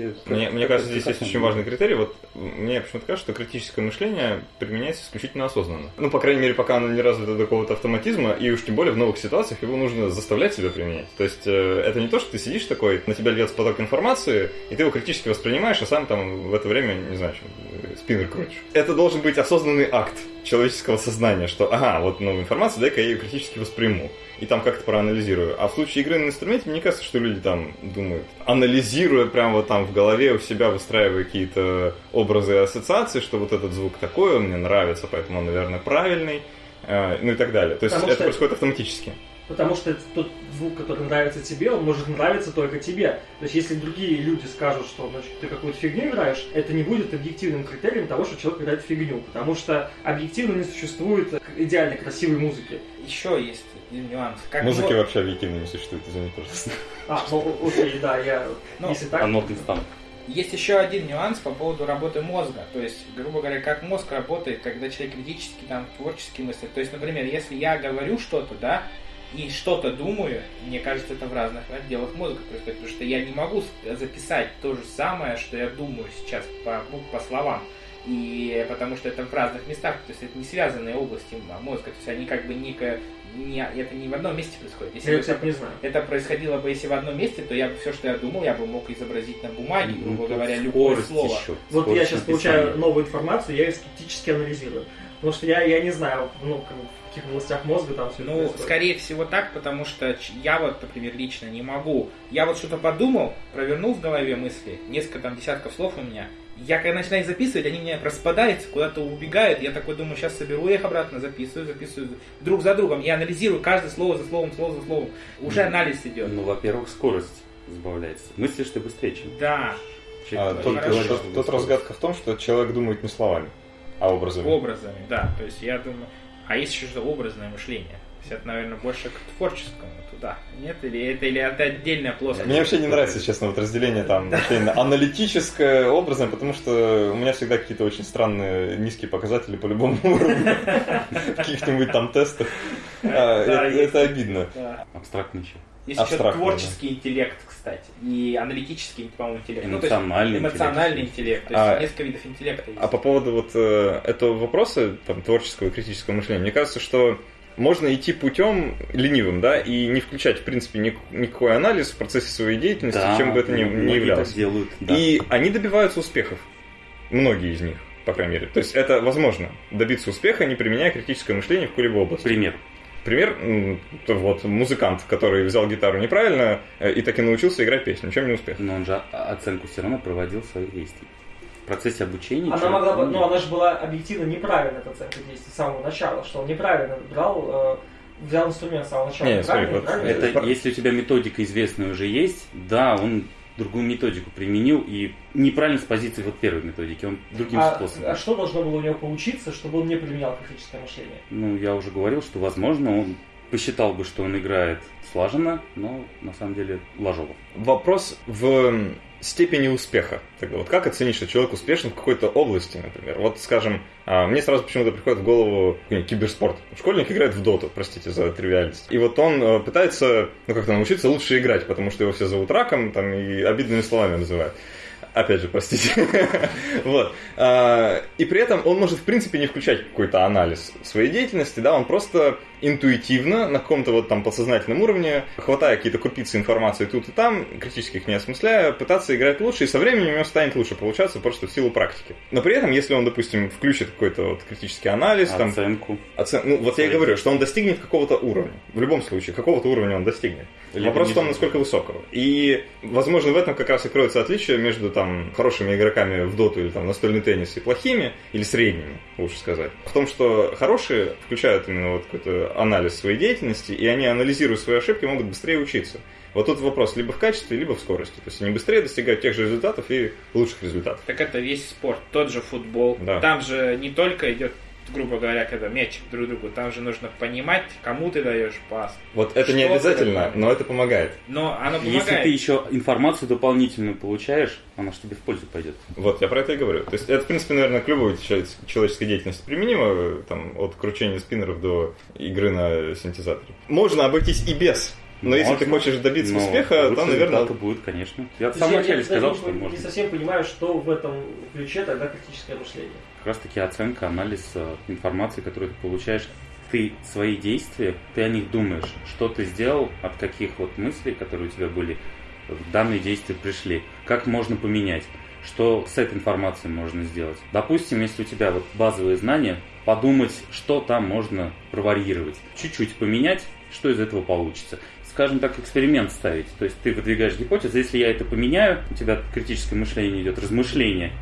«Чё тебе- Мне, как- мне кажется, здесь есть очень надо?» важный критерий. Вот мне почему-то кажется, что критическое мышление применяется исключительно осознанно. Ну, по крайней мере, пока оно не развито до какого-то автоматизма, и уж тем более в новых ситуациях его нужно заставлять себя применять. То есть э, это не то, что ты сидишь такой, на тебя льется поток информации, и ты его критически воспринимаешь, а сам там в это время, не знаю, э, спиннер крутишь. Это должен быть осознанный акт человеческого сознания, что, ага, вот новая информация, дай-ка я ее критически восприму и там как-то проанализирую. А в случае игры на инструменте, мне кажется, что люди там думают, анализируя прямо вот там в голове у себя, выстраивая какие-то образы и ассоциации, что вот этот звук такой, он мне нравится, поэтому он, наверное, правильный, э, ну и так далее. То есть Потому это что- происходит автоматически. Потому что это тот звук, который нравится тебе, он может нравиться только тебе. То есть, если другие люди скажут, что значит, ты какую-то фигню играешь, это не будет объективным критерием того, что человек играет фигню. Потому что объективно не существует идеально красивой музыки. Еще есть один нюанс. Как Музыки мо- вообще объективно не существует, извини, пожалуйста. А, ну окей, да, я... Ну, если так... А нотный станок. Есть еще один нюанс по поводу работы мозга. То есть, грубо говоря, как мозг работает, когда человек критически, там, творчески мыслит. То есть, например, если я говорю что-то, да, и что-то думаю, мне кажется, это в разных отделах мозга происходит, потому что я не могу записать то же самое, что я думаю сейчас по, ну, по словам. И потому что это в разных местах, то есть это не связанные области мозга, то есть они как бы не, ко- не- это не в одном месте происходит. Если Я, бы это- не знаю. это происходило бы если в одном месте, то я бы все, что я думал, я бы мог изобразить на бумаге, Ну, грубо тут говоря, любое слово. еще, Вот я сейчас написания. получаю новую информацию, я ее скептически анализирую. Потому что я, я не знаю, ну, каких областях мозга там все это Ну, происходит. скорее всего так, потому что я вот, например, лично не могу. Я вот что-то подумал, провернул в голове мысли, несколько там десятков слов у меня. Я когда начинаю записывать, они меня распадаются, куда-то убегают. Я такой думаю, сейчас соберу их обратно, записываю, записываю друг за другом. Я анализирую каждое слово за словом, слово за словом. Уже анализ идет. Ну, во-первых, скорость сбавляется. Мыслишь ты быстрее, чем Да, человек, А, тут, тут- что тут скорость. разгадка в том, что человек думает не словами, а образами. образами, да. То есть я думаю... А есть еще что образное мышление. То есть это, наверное, больше к творческому туда. Нет? Или это, или это отдельная плоскость? Мне вообще не нравится, честно, вот разделение там аналитическое, образное, потому что у меня всегда какие-то очень странные низкие показатели по любому уровню в каких-нибудь там тестах. А, Это обидно. Еще. Есть еще творческий интеллект, кстати. И аналитический, по-моему, интеллект. Ну, то есть Эмоциональный интеллект. эмоциональный интеллект. То есть А, несколько видов интеллекта есть. А по поводу вот э, этого вопроса, там, творческого и критического мышления, мне кажется, что можно идти путем ленивым, да, и не включать, в принципе, ник- никакой анализ в процессе своей деятельности, Да, чем бы это ни, ни являлось. делают, да. И они добиваются успехов. Многие из них, по крайней мере. То есть это возможно добиться успеха, не применяя критическое мышление в какой-либо области. Пример. Пример, вот музыкант, который взял гитару неправильно э, и так и научился играть песню. Чем не успех? Но он же оценку все равно проводил своих действий. В процессе обучения... Она могла бы, ну она же была объективно неправильная эта оценка действий с самого начала, что он неправильно брал, э, взял инструмент с самого начала. Не, смотри, неправильно, вот правильно? Это если у тебя методика известная уже есть, да, он другую методику применил и неправильно с позиции вот первой методики, он другим а, способом. а что должно было у него получиться, чтобы он не применял критическое мышление? Ну, я уже говорил, что, возможно, он посчитал бы, что он играет слаженно, но на самом деле ложово. Вопрос в степени успеха. Тогда вот как оценить, что человек успешен в какой-то области, например? Вот, скажем, а, мне сразу почему-то приходит в голову киберспорт. Школьник играет в доту, простите за тривиальность. И вот он э, пытается, ну как-то научиться лучше играть, потому что его все зовут раком там, и обидными словами называют. Опять же, простите. вот. А, И при этом он может, в принципе, не включать какой-то анализ своей деятельности, да, он просто интуитивно, на каком-то вот там подсознательном уровне, хватая какие-то крупицы информации тут и там, критически их не осмысляя, пытаться играть лучше, и со временем у него станет лучше получаться просто в силу практики. Но при этом, если он, допустим, включит какой-то вот критический анализ, там, Оценку. оцен- ну, вот я и Свои говорю, что он достигнет какого-то уровня. В любом случае, какого-то уровня он достигнет. Либо Вопрос в том, насколько высокого. И, возможно, в этом как раз и кроется отличие между там хорошими игроками в доту или там настольный теннис и плохими, или средними, лучше сказать. В том, что хорошие включают именно вот какой-то анализ своей деятельности, и они, анализируя свои ошибки, могут быстрее учиться. Вот тут вопрос либо в качестве, либо в скорости. То есть они быстрее достигают тех же результатов и лучших результатов. Так это весь спорт, тот же футбол. Да. Там же не только идет, грубо говоря, когда мячик друг другу, там же нужно понимать, кому ты даешь пас. Вот это не обязательно, это? но это помогает. Но оно Если помогает. ты еще информацию дополнительную получаешь, она же тебе в пользу пойдет. Вот, я про это и говорю. То есть это, в принципе, наверное, к любой чело- человеческой деятельности применимо, там, от кручения спиннеров до игры на синтезаторе. Можно обойтись и без. Но если ты Можно, хочешь добиться но успеха, то, наверное, результаты будет, конечно. Я в самом начале сказал, не- что не, можно. совсем понимаю, что в этом ключе тогда критическое мышление. Как раз таки оценка, анализ э, информации, которую ты получаешь. Ты свои действия, ты о них думаешь, что ты сделал, от каких вот мыслей, которые у тебя были, в данные действия пришли, как можно поменять, что с этой информацией можно сделать. Допустим, если у тебя вот базовые знания, подумать, что там можно проварьировать, чуть-чуть поменять, что из этого получится. Скажем так, эксперимент ставить. То есть ты выдвигаешь гипотезу, если я это поменяю, у тебя критическое мышление идет, размышление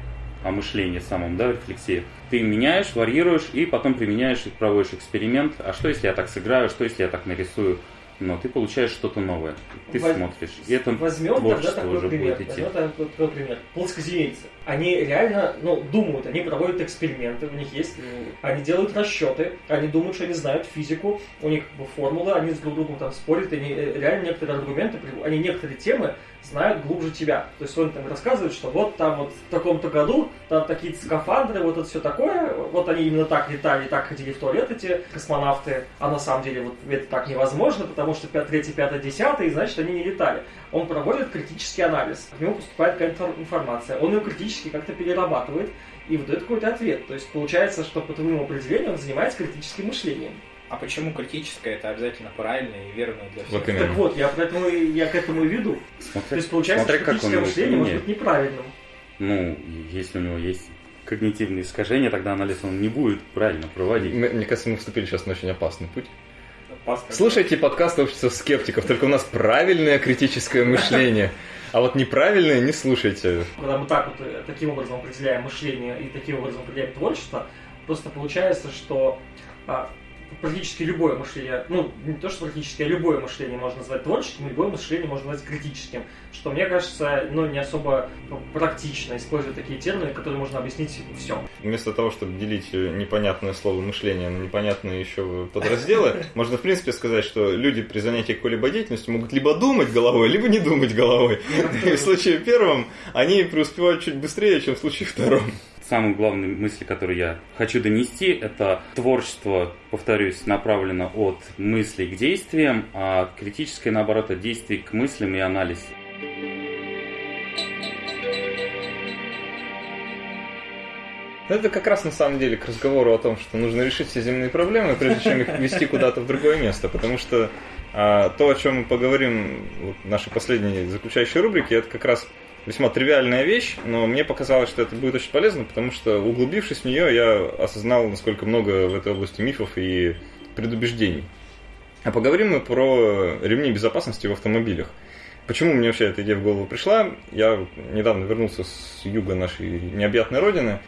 о мышлении самом, да, рефлексии. Ты меняешь, варьируешь и потом применяешь и проводишь эксперимент. А что если я так сыграю, что если я так нарисую но ты получаешь что-то новое. Ты Воз- смотришь. И это Возьмем тогда творчество такой уже пример. будет идти. Возьмем тогда такой пример. Плоскоземельцы. Они реально, ну, думают, они проводят эксперименты, у них есть, они делают расчеты, они думают, что они знают физику, у них как бы, формулы, они с друг другом там спорят, они э, реально некоторые аргументы, они некоторые темы знают глубже тебя. То есть он там рассказывает, что вот там вот в таком-то году там такие скафандры, вот это все такое, вот они именно так летали, так ходили в туалет эти космонавты, а на самом деле вот это так невозможно, потому что 5, 3, 5, 10, и значит они не летали. Он проводит критический анализ, к нему поступает какая-то инфор- информация, он ее критически как-то перерабатывает и выдает какой-то ответ. То есть получается, что по твоему определению он занимается критическим мышлением. А почему критическое это обязательно правильное и верное для всех? Вот именно. Так вот, я поэтому я к этому и веду. Смотря, То есть получается, смотря что как он критическое мышление может применяет. быть неправильным. Ну, если у него есть когнитивные искажения, тогда анализ он не будет правильно проводить. Мне кажется, мы вступили сейчас на очень опасный путь. Слушайте подкаст общества скептиков, только у нас правильное критическое мышление. А вот неправильное не слушайте. Когда мы так вот э, таким образом определяем мышление и таким образом определяем творчество, просто получается, что а, практически любое мышление, ну, не то, что практически, а любое мышление можно назвать творческим, любое мышление можно назвать критическим, что, мне кажется, ну, не особо ну, практично использовать такие термины, которые можно объяснить все. Вместо того, чтобы делить э, непонятное слово мышление на непонятные еще подразделы, можно в принципе сказать, что люди при занятии какой-либо деятельностью могут либо думать головой, либо не думать головой. И в случае первом они преуспевают чуть быстрее, чем в случае втором. Самая главная мысль, которую я хочу донести, это творчество, повторюсь, направлено от мыслей к действиям, а критическое, наоборот, от действий к мыслям и анализу. Ну, Это как раз на самом деле к разговору о том, что нужно решить все земные проблемы, прежде чем их вести куда-то в другое место. Потому что а, то, о чем мы поговорим вот, нашей последней заключающей рубрике, это как раз весьма тривиальная вещь, но мне показалось, что это будет очень полезно, потому что углубившись в нее, я осознал, насколько много в этой области мифов и предубеждений. А поговорим мы про ремни безопасности в автомобилях. Почему мне вообще эта идея в голову пришла? Я недавно вернулся с юга нашей необъятной родины,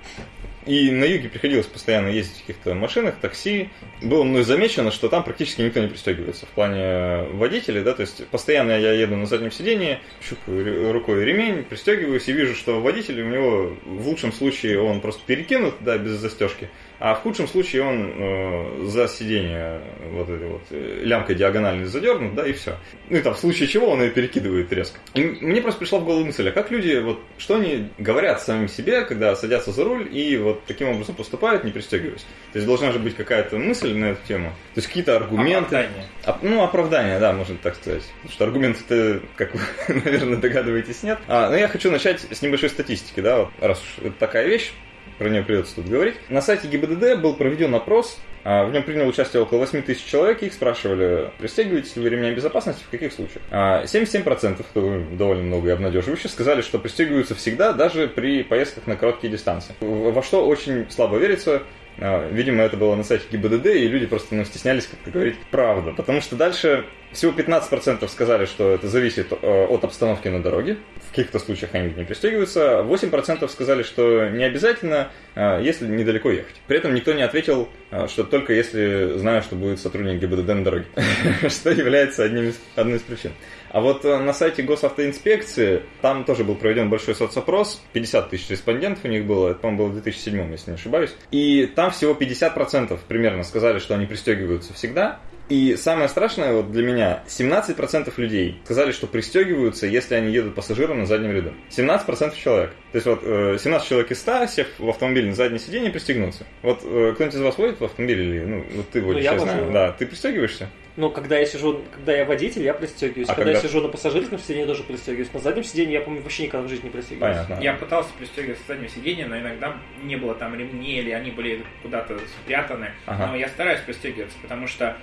и на юге приходилось постоянно ездить в каких-то машинах, такси. Было мной замечено, что там практически никто не пристегивается в плане водителей, да, то есть постоянно я еду на заднем сидении, щупаю рукой ремень, пристегиваюсь и вижу, что водитель у него в лучшем случае он просто перекинут, да, без застежки, а в худшем случае он э, за сиденье вот этой вот э, лямкой диагонально задернут, да, и все. Ну и там в случае чего он ее перекидывает резко. И мне просто пришла в голову мысль, а как люди, вот что они говорят самим себе, когда садятся за руль и вот таким образом поступают, не пристегиваясь. То есть должна же быть какая-то мысль на эту тему. То есть какие-то аргументы. Оправдание. Оп- ну, оправдание, да, можно так сказать. Потому что аргументов-то, как вы, наверное, догадываетесь, нет. А, но я хочу начать с небольшой статистики, да, вот, раз уж это такая вещь, про нее придется тут говорить. На сайте ГИБДД был проведен опрос, в нем приняло участие около 8 тысяч человек, их спрашивали, пристегиваетесь ли вы ремнями безопасности, в каких случаях. А, 77%, это довольно много и обнадеживающе, сказали, что пристегиваются всегда, даже при поездках на короткие дистанции. Во что очень слабо верится, а, Видимо, это было на сайте ГИБДД, и люди просто ну, стеснялись как-то говорить правду. Потому что дальше всего 15% сказали, что это зависит э, от обстановки на дороге. В каких-то случаях они не пристегиваются. 8% сказали, что не обязательно, э, если недалеко ехать. При этом никто не ответил, э, что только если знаю, что будет сотрудник ГИБДД на дороге. Что является одним из, одной из причин. А вот на сайте госавтоинспекции, там тоже был проведен большой соцопрос, 50 тысяч респондентов у них было, это, по-моему, было в 2007, если не ошибаюсь. И там всего 50% примерно сказали, что они пристегиваются всегда. И самое страшное вот для меня, 17% людей сказали, что пристегиваются, если они едут пассажиром на заднем ряду. 17% человек. То есть вот э, 17 человек из 100, сев в автомобиль на заднее сиденье, пристегнутся. Вот э, кто-нибудь из вас водит в автомобиле или, ну, вот ты водишь, я я знаю. Да, ты пристегиваешься? Но когда я сижу, когда я водитель, я пристегиваюсь. А когда, когда- я сижу на пассажирском сиденье, тоже пристегиваюсь. На заднем сиденье я, помню, вообще никогда в жизни не пристегиваюсь. Понятно. Я пытался пристегиваться с заднего сиденья, но иногда не было там ремней, или они были куда-то спрятаны. Ага. Но я стараюсь пристегиваться, потому что э,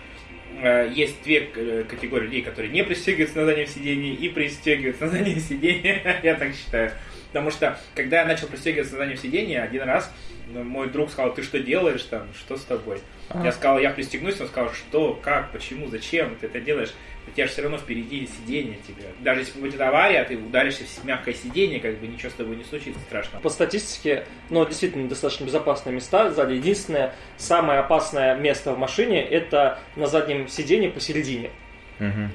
есть две э, категории людей, которые не пристегиваются на заднем сиденье и пристегиваются на заднем сиденье. я так считаю. Потому что, когда я начал пристегиваться на заднем сиденье, один раз мой друг сказал, ты что делаешь там, что с тобой? Я сказал, я пристегнусь, он сказал, что, как, почему, зачем ты это делаешь? У тебя же все равно впереди сиденье тебе. Даже если будет авария, ты ударишься в мягкое сиденье, как бы ничего с тобой не случится страшного. По статистике, ну, действительно, достаточно безопасные места сзади. Единственное, самое опасное место в машине – это на заднем сиденье посередине. Мгм.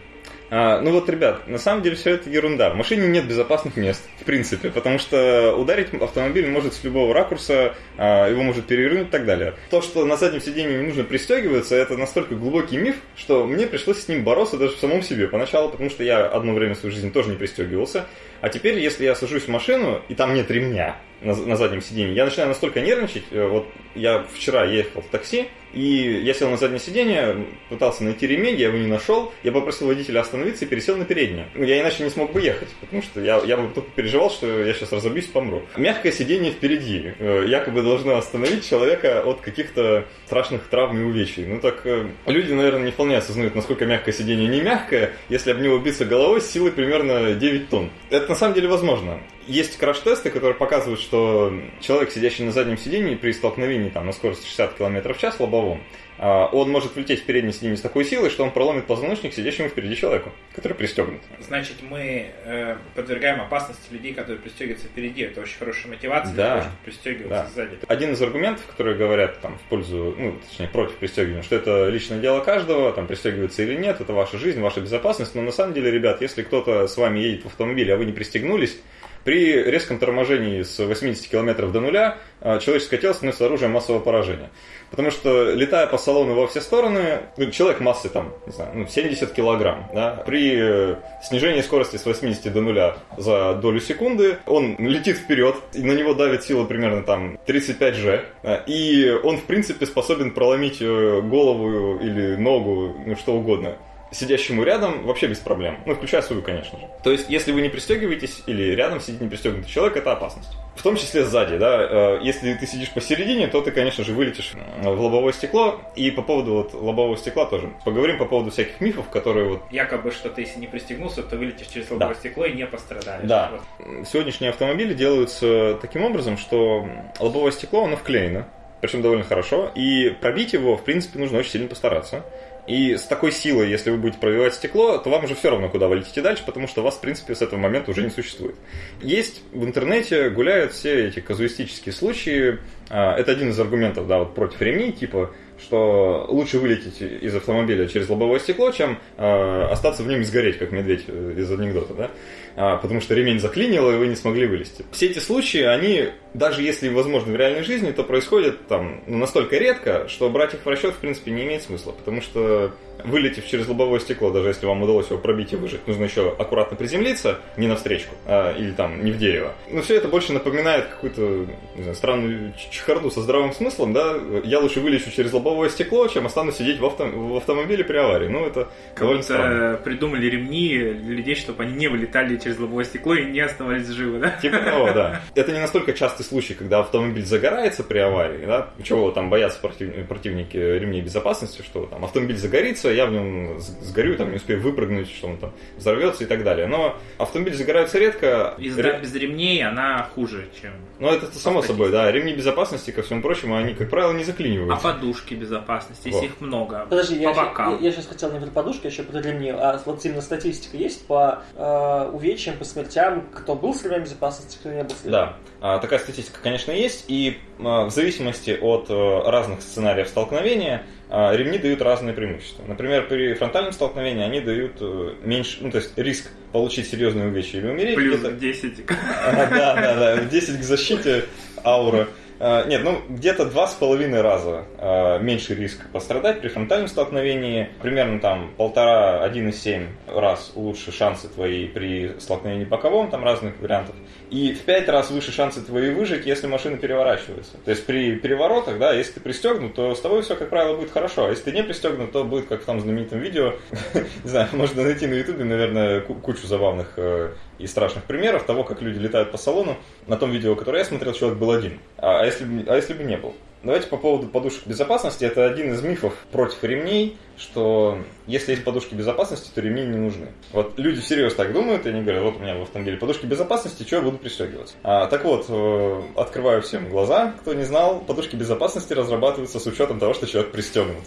А, ну вот, ребят, на самом деле все это ерунда. В машине нет безопасных мест, в принципе, потому что ударить автомобиль может с любого ракурса, а, его может перевернуть и так далее. То, что на заднем сиденье не нужно пристегиваться, это настолько глубокий миф, что мне пришлось с ним бороться даже в самом себе поначалу, потому что я одно время в своей жизни тоже не пристегивался. А теперь, если я сажусь в машину, и там нет ремня на, на заднем сиденье, я начинаю настолько нервничать. э, Вот я вчера ехал в такси, и я сел на заднее сиденье, пытался найти ремень, я его не нашел. Я попросил водителя остановиться и пересел на переднее. Ну, я иначе не смог бы ехать, потому что я, я бы только переживал, что я сейчас разобьюсь, помру. Мягкое сиденье впереди э, якобы должно остановить человека от каких-то страшных травм и увечий. Ну так э, люди, наверное, не вполне осознают, насколько мягкое сиденье не мягкое, если об него биться головой с силой примерно 9 тонн. Это на самом деле возможно. Есть краш-тесты, которые показывают, что человек, сидящий на заднем сидении при столкновении там, на скорости 60 км в час лобовом, а, он может влететь в переднее сиденье с такой силой, что он проломит позвоночник сидящему впереди человеку, который пристегнут. Значит, мы э, подвергаем опасности людей, которые пристегиваются впереди. Это очень хорошая мотивация Да. для того, чтобы пристегиваться Да. сзади. Один из аргументов, которые говорят там, в пользу, ну, точнее, против пристегивания, что это личное дело каждого, там, пристегиваться или нет, это ваша жизнь, ваша безопасность. Но на самом деле, ребят, если кто-то с вами едет в автомобиле, а вы не пристегнулись, при резком торможении с 80 км до нуля а, человеческое тело становится оружием массового поражения. Потому что, летая по салону во все стороны, ну, человек массы там, не знаю, ну, 70 килограмм, да, при э, снижении скорости с 80 до нуля за долю секунды, он летит вперед, и на него давит сила примерно там 35 G, а, и он, в принципе, способен проломить э, голову или ногу, ну, что угодно сидящему рядом вообще без проблем. Ну, включая свою, конечно же. То есть, если вы не пристегиваетесь или рядом сидит не пристегнутый человек, это опасность. В том числе сзади, да. Э, Если ты сидишь посередине, то ты, конечно же, вылетишь э, в лобовое стекло. И по поводу вот лобового стекла тоже. Поговорим по поводу всяких мифов, которые вот Якобы, что ты если не пристегнулся, то вылетишь через лобовое Да. стекло и не пострадаешь. Да. Вот. сегодняшние автомобили делаются таким образом, что лобовое стекло, оно вклеено, причем довольно хорошо, и пробить его, в принципе, нужно очень сильно постараться. И с такой силой, если вы будете пробивать стекло, то вам уже все равно, куда вы летите дальше, потому что вас, в принципе, с этого момента уже не существует. Есть в интернете, гуляют все эти казуистические случаи. А, Это один из аргументов, да, вот против ремней, типа, что лучше вылететь из автомобиля через лобовое стекло, чем э, остаться в нем и сгореть, как медведь э, из анекдота, да? А, потому что ремень заклинило, и вы не смогли вылезти. Все эти случаи, они, даже если возможны в реальной жизни, то происходят там ну, настолько редко, что брать их в расчет, в принципе, не имеет смысла, потому что вылетев через лобовое стекло, даже если вам удалось его пробить и выжить, нужно еще аккуратно приземлиться, не навстречку, а, или там не в дерево. Но все это больше напоминает какую-то, знаю, странную чехарду со здравым смыслом, да? Я лучше вылечу через лобовое стекло, чем останусь сидеть в, авто- в автомобиле при аварии. Ну, это довольно странно. Придумали ремни для людей, чтобы они не вылетали через лобовое стекло и не оставались живы, да? Типа того, да. Это не настолько частый случай, когда автомобиль загорается при аварии, да, чего там боятся против- противники ремней безопасности, что там автомобиль загорится, я в нем сгорю, там не успею выпрыгнуть, что он там взорвется и так далее. Но автомобиль загорается редко. Езда Ре- без ремней, она хуже, чем... Ну, это само собой, да. Ремни безопасности, ко всему прочему, они, как правило, не А заклиниваются. подушки безопасности, если Вот. их много. Подожди, я, по бокам. я, сейчас хотел не про подушки, а еще про ремни. А вот именно статистика есть по э, увечьям, по смертям, кто был с ремнем безопасности, кто не был с ремнем? Да, А, такая статистика, конечно, есть, и а, в зависимости от э, разных сценариев столкновения а, ремни дают разные преимущества. Например, при фронтальном столкновении они дают э, меньше, ну то есть риск получить серьезные увечья или умереть. Плюс где-то- 10. Ага, Да, да, да, 10 к защите аура. А, Нет, ну где-то два с половиной раза а, меньше риск пострадать при фронтальном столкновении. Примерно там полтора, 1,7 раз лучше шансы твои при столкновении боковом, там разных вариантов. И в пять раз выше шансы твои выжить, если машина переворачивается. То есть при переворотах, да, если ты пристегнут, то с тобой все, как правило, будет хорошо. А если ты не пристегнут, то будет, как в том знаменитом видео, не знаю, можно найти на ютубе, наверное, ку- кучу забавных э, и страшных примеров того, как люди летают по салону. На том видео, которое я смотрел, человек был один. А, а если, бы- а если бы не был? Давайте по поводу подушек безопасности. Это один из мифов против ремней, что если есть подушки безопасности, то ремни не нужны. Вот люди всерьез так думают, и они говорят, вот у меня в автомобиле подушки безопасности, что я буду пристегиваться? А, так вот, э, открываю всем глаза, кто не знал, подушки безопасности разрабатываются с учетом того, что человек пристегнут.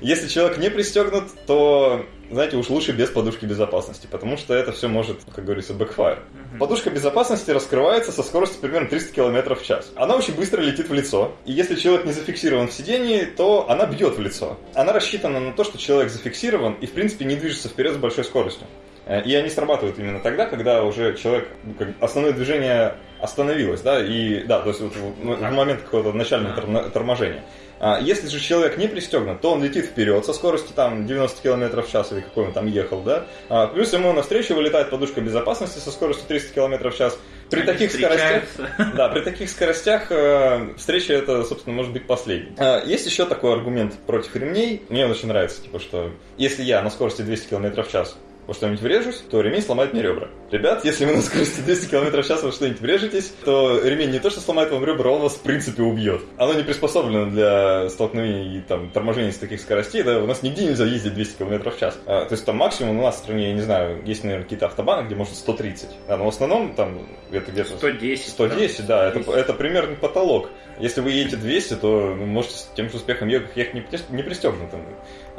Если человек не пристегнут, то знаете, уж лучше без подушки безопасности, потому что это все может, как говорится, backfire. Подушка безопасности раскрывается со скоростью примерно 300 км в час. Она очень быстро летит в лицо, и если человек не зафиксирован в сидении, то она бьет в лицо. Она рассчитана на то, что человек зафиксирован и, в принципе, не движется вперед с большой скоростью. Э, И они срабатывают именно тогда, когда уже человек, ну, как основное движение остановилось, да, и, да, то есть вот в, ну, в момент какого-то начального тормо- торможения. А Если же человек не пристегнут, то он летит вперед со скоростью там 90 км в час или какой он там ехал, да. А, Плюс ему навстречу вылетает подушка безопасности со скоростью 300 км в час. При Они таких скоростях, да, при таких скоростях э, встреча это, собственно, может быть последней. А, Есть еще такой аргумент против ремней. Мне он очень нравится, типа, что если я на скорости 200 км в час во что-нибудь врежусь, то ремень сломает мне ребра. Ребят, если вы на скорости 200 км в час во что-нибудь врежетесь, то ремень не то, что сломает вам ребра, он вас в принципе убьет. Оно не приспособлено для столкновений и там, торможений с таких скоростей, да, у нас нигде нельзя ездить 200 км в час. А, то есть там максимум у нас в стране, я не знаю, есть, наверное, какие-то автобаны, где можно 130. Да, но в основном там это где-то 110. 110, да, это, это примерный потолок. Если вы едете 200, то вы можете с тем же успехом ехать, не, не пристегнутым.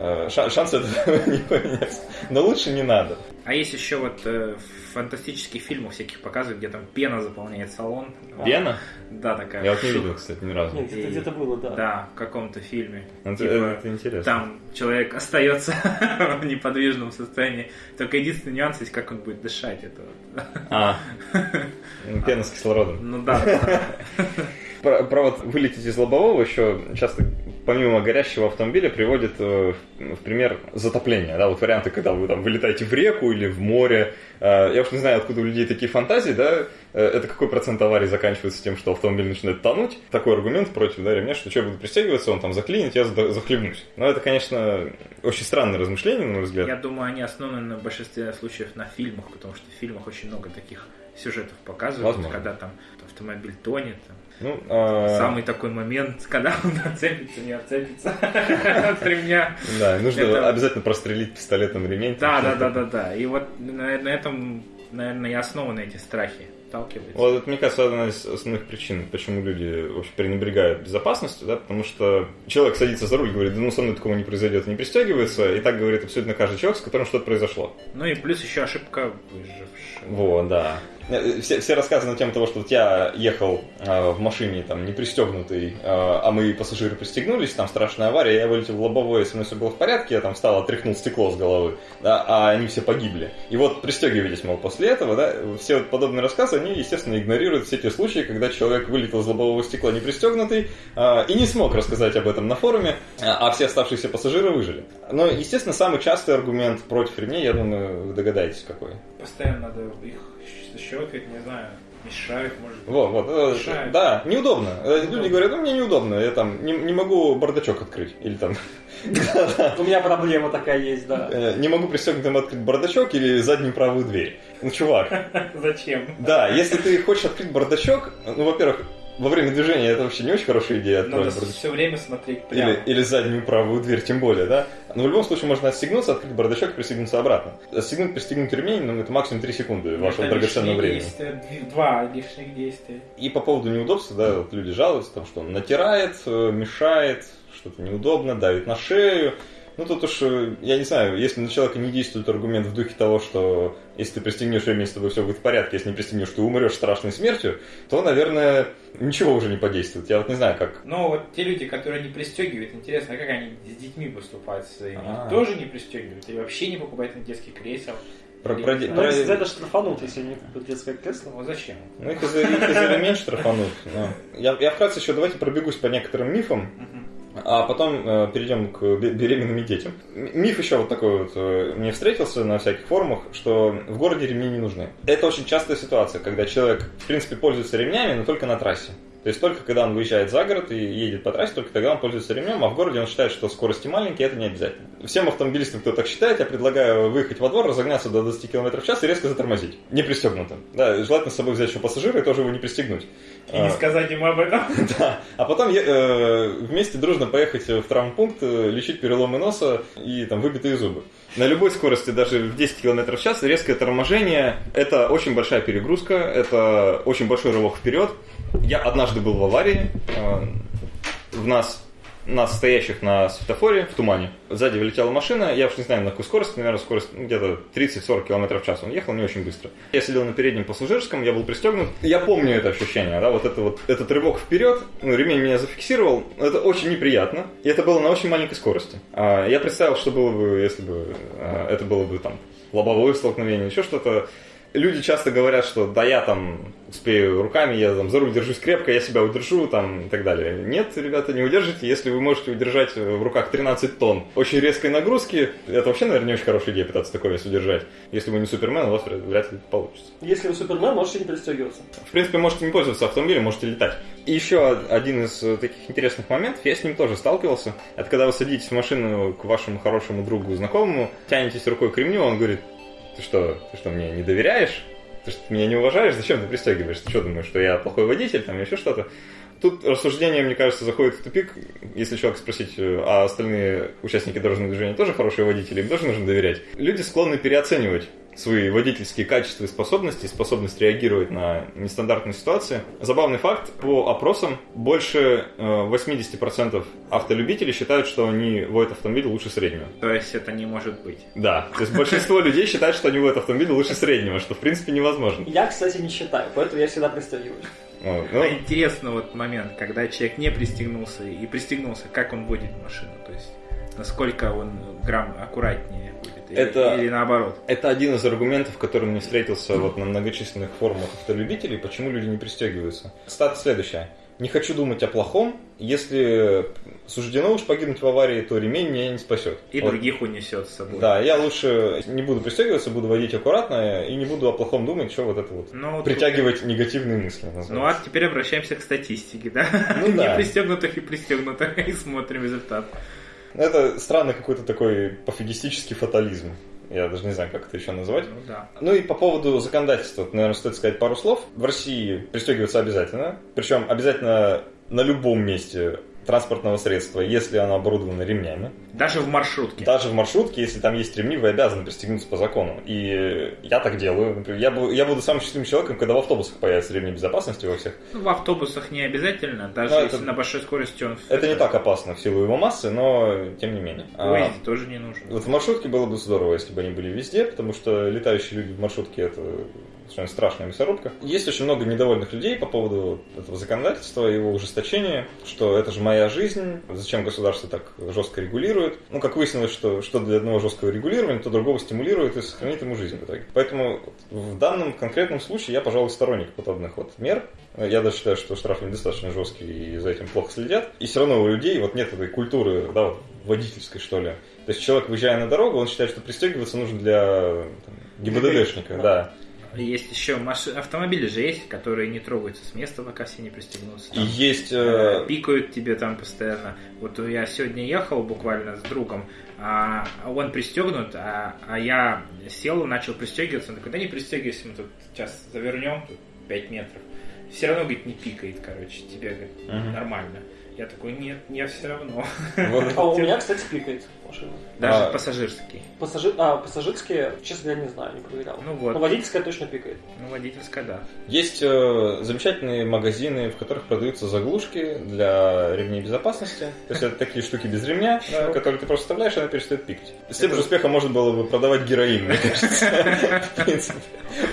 Э, ша- Шансы этого не поменяться. Но лучше не надо. А есть еще вот э, в фантастических фильмах всяких показывают, где там пена заполняет салон. Пена? Да, такая. Я вот не видел, кстати, ни разу. Нет, где-то, где-то было, да. Да, в каком-то фильме. Это, Типа, это интересно. Там человек остается в неподвижном состоянии. Только единственный нюанс есть, как он будет дышать. Это вот. А, ну, пена с кислородом. Ну да, да. Про, про вот вылететь из лобового еще часто, помимо горящего автомобиля, приводит э, в, пример затопление. Да, вот варианты, когда вы там вылетаете в реку или в море. Э, я уж не знаю, откуда у людей такие фантазии, да, э, это какой процент аварий заканчивается тем, что автомобиль начинает тонуть. Такой аргумент против да, ремня, что что я буду пристегиваться, он там заклинит, я захлебнусь. Но это, конечно, очень странное размышление, на мой взгляд. Я думаю, они основаны на большинстве случаев на фильмах, потому что в фильмах очень много таких сюжетов показывают, Возможно. когда там автомобиль тонет. там. Ну, э, Самый такой момент, когда он отцепится, не отцепится от ремня. Да, нужно обязательно прострелить пистолетом ремень. Да, да, да, да, да. И вот на, этом, наверное, и основаны эти страхи. Сталкиваются. Вот это, мне кажется, одна из основных причин, почему люди вообще пренебрегают безопасностью, да, потому что человек садится за руль, говорит, да ну со мной такого не произойдет, не пристегивается, и так говорит абсолютно каждый человек, с которым что-то произошло. Ну и плюс еще ошибка выжившего. Вот, да. Э, Все, все рассказы на тему того, что вот я ехал э, в машине там не пристегнутый, э, а мы пассажиры пристегнулись, там страшная авария, я вылетел в лобовое, со мной все было в порядке, я там встал, отряхнул стекло с головы, да, а они все погибли. И вот пристегивайтесь, мол, после этого, да, все вот подобные рассказы, они, естественно, игнорируют все те случаи, когда человек вылетел из лобового стекла не пристегнутый э, и не смог рассказать об этом на форуме, а а все оставшиеся пассажиры выжили. Но, естественно, самый частый аргумент против ремней, я думаю, вы догадаетесь, какой. Постоянно надо их щелкать, не знаю, мешают, может быть. Вот, вот, э, Мешает. да, неудобно. Э, Люди говорят, ну мне неудобно, я там не, не могу бардачок открыть. Или там У меня проблема такая есть, да. э, не могу пристегнутым открыть бардачок или заднюю правую дверь. Ну, чувак, Зачем? да, если ты хочешь открыть бардачок, ну, во-первых, во время движения это вообще не очень хорошая идея Надо бардачок. все время смотреть прямо. Или, или заднюю правую дверь, тем более, да? Но в любом случае можно отстегнуться, открыть бардачок и пристегнуться обратно. Отстегнуть, пристегнуть ремень, ну, это максимум 3 секунды вашего Это драгоценного лишние времени. действия, два лишних действия. И по поводу неудобства, да, вот люди жалуются, там, что он натирает, э, мешает, что-то неудобно, давит на шею. Ну, тут уж, э, я не знаю, если на человека не действует аргумент в духе того, что если ты пристегнешь ремень, с тобой все будет в порядке, если не пристегнешь, ты умрешь страшной смертью, то, наверное, ничего уже не подействует. Я вот не знаю, как... Но вот те люди, которые не пристегивают, интересно, как они с детьми поступают своими? А. Тоже не пристегивают? Или вообще не покупают на детский кресел? Про- про Ну, знаю. про- если за это штрафанут, если не купят детское кресло. Ну зачем? Ну, их и за, их и за ремень штрафанут. но. Я, я вкратце еще давайте пробегусь по некоторым мифам. А потом э, перейдем к бе- беременным детям. Миф еще вот такой вот э, мне встретился на всяких форумах, что в городе ремни не нужны. Это очень частая ситуация, когда человек, в принципе, пользуется ремнями, но только на трассе. То есть только когда он выезжает за город и едет по трассе, только тогда он пользуется ремнем, а в городе он считает, что скорости маленькие, это не обязательно. Всем автомобилистам, кто так считает, я предлагаю выехать во двор, разогнаться до 20 км в час и резко затормозить. Не пристегнутым. Да, желательно с собой взять еще пассажира и тоже его не пристегнуть. И не А, сказать ему об этом. да. А потом э, вместе дружно поехать в травмпункт, э, лечить переломы носа и там выбитые зубы. На любой скорости, даже в 10 км в час, резкое торможение – это очень большая перегрузка, это очень большой рывок вперед. Я однажды был в аварии, э, в нас нас стоящих на светофоре в тумане. Сзади вылетела машина, я уж не знаю на какую скорость, наверное, скорость ну, где-то 30-40 км в час. Он ехал не очень быстро. Я сидел на переднем пассажирском, я был пристегнут. Я помню это ощущение, да, вот, это вот этот рывок вперед, ну, ремень меня зафиксировал, это очень неприятно, и это было на очень маленькой скорости. А, я представил, что было бы, если бы а, это было бы там лобовое столкновение, еще что-то люди часто говорят, что да я там успею руками, я там за руль держусь крепко, я себя удержу там и так далее. Нет, ребята, не удержите, если вы можете удержать в руках 13 тонн очень резкой нагрузки, это вообще, наверное, не очень хорошая идея пытаться такой вес удержать. Если вы не супермен, у вас вряд ли получится. Если вы супермен, можете не пристегиваться. В принципе, можете не пользоваться автомобилем, можете летать. И еще один из таких интересных моментов, я с ним тоже сталкивался, это когда вы садитесь в машину к вашему хорошему другу, знакомому, тянетесь рукой к ремню, он говорит, ты что, ты что, мне не доверяешь? Ты что, меня не уважаешь? Зачем ты пристегиваешь? Ты что думаешь, что я плохой водитель, там, еще что-то? Тут рассуждение, мне кажется, заходит в тупик. Если человек спросить, а остальные участники дорожного движения тоже хорошие водители, им тоже нужно доверять. Люди склонны переоценивать свои водительские качества и способности, способность реагировать на нестандартные ситуации. Забавный факт, по опросам больше 80% э, автолюбителей считают, что они водят автомобиль лучше среднего. То есть это не может быть? Да, то есть большинство людей считают, что они водят автомобиль лучше среднего, что в принципе невозможно. Я, кстати, не считаю, поэтому я всегда пристегиваюсь. Вот, ну... а интересно вот момент, когда человек не пристегнулся и пристегнулся, как он водит машину, то есть насколько он грамм аккуратнее это, или наоборот? Это один из аргументов, который мне встретился вот на многочисленных форумах автолюбителей, почему люди не пристегиваются. Стат следующая. Не хочу думать о плохом. Если суждено уж погибнуть в аварии, то ремень меня не спасет. И вот. других унесет с собой. Да, я лучше не буду пристегиваться, буду водить аккуратно и не буду о плохом думать, что вот это вот. Ну, притягивать тут... негативные мысли. Называется. Ну а теперь обращаемся к статистике, да? Ну, да. Не пристегнутых и пристегнутых, и смотрим результат. Это странный какой-то такой пофигистический фатализм. Я даже не знаю, как это еще называть. Ну, да. ну и по поводу законодательства, наверное, стоит сказать пару слов. В России пристегиваться обязательно. Причем обязательно на любом месте транспортного средства, если оно оборудовано ремнями. Даже в маршрутке. Даже в маршрутке, если там есть ремни, вы обязаны пристегнуться по закону. И я так делаю. Например, я, буду, я буду самым счастливым человеком, когда в автобусах появятся ремни безопасности во всех. Ну, в автобусах не обязательно, даже но если это, на большой скорости он... Это не так опасно в силу его массы, но тем не менее. Ой, а, тоже не нужно. Вот в маршрутке было бы здорово, если бы они были везде, потому что летающие люди в маршрутке это совершенно страшная мясорубка. Есть очень много недовольных людей по поводу этого законодательства, его ужесточения, что это же моя жизнь, зачем государство так жестко регулирует. Ну, как выяснилось, что, что для одного жесткого регулирования, то другого стимулирует и сохранит ему жизнь в итоге. Поэтому в данном конкретном случае я, пожалуй, сторонник подобных вот мер. Я даже считаю, что штрафы недостаточно жесткие и за этим плохо следят. И все равно у людей вот нет этой культуры, да, водительской, что ли. То есть человек, выезжая на дорогу, он считает, что пристегиваться нужно для там, ГИБДДшника, да. Есть еще машины, автомобили же есть, которые не трогаются с места, пока все не пристегнутся. Там, есть... Э... Пикают тебе там постоянно. Вот я сегодня ехал буквально с другом, а он пристегнут, а, а я сел, начал пристегиваться. Он такой, да не пристегивайся, мы тут сейчас завернем, тут 5 метров. Все равно, говорит, не пикает, короче, тебе говорит, угу. нормально. Я такой, нет, я все равно. А у меня, кстати, пикает машина. Даже а, пассажирский. Пассажир, а, пассажирские, честно говоря, не знаю, не проверял. Ну вот. Но водительская точно пикает. Ну, водительская, да. Есть э, замечательные магазины, в которых продаются заглушки для ремней безопасности. То есть это такие штуки без ремня, которые ты просто вставляешь, и она перестает пикать. С тем же успехом можно было бы продавать героин, мне кажется. В принципе.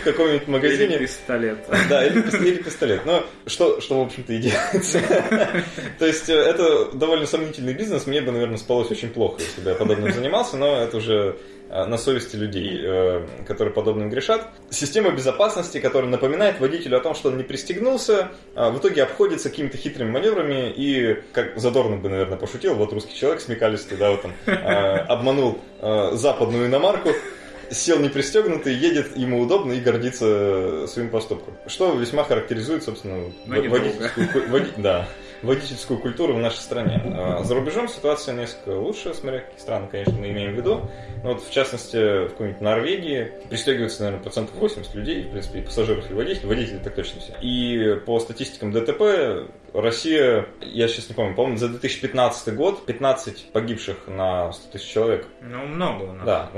В каком-нибудь магазине. Или пистолет. Да, или пистолет. Но что, что в общем-то, и делается. То есть э, это довольно сомнительный бизнес. Мне бы, наверное, спалось очень плохо, если я подобным занимался, но это уже э, на совести людей, э, которые подобным грешат. Система безопасности, которая напоминает водителю о том, что он не пристегнулся, а в итоге обходится какими-то хитрыми маневрами и, как Задорнов бы, наверное, пошутил, вот русский человек смекалистый, да, вот он э, обманул западную иномарку, сел не пристегнутый, едет, ему удобно и гордится своим поступком. Что весьма характеризует, собственно, водительскую, води, да, водительскую культуру в нашей стране. А, за рубежом ситуация несколько лучше, смотря какие страны, конечно, мы имеем в виду. Но вот, в частности, в какой-нибудь Норвегии пристегивается, наверное, процентов 80 людей, в принципе, и пассажиров, и водителей. Водители так точно все. И по статистикам ДТП Россия, я сейчас не помню, по-моему, за 2015 год 15 погибших на 100 тысяч человек. Ну, много у нас. Да,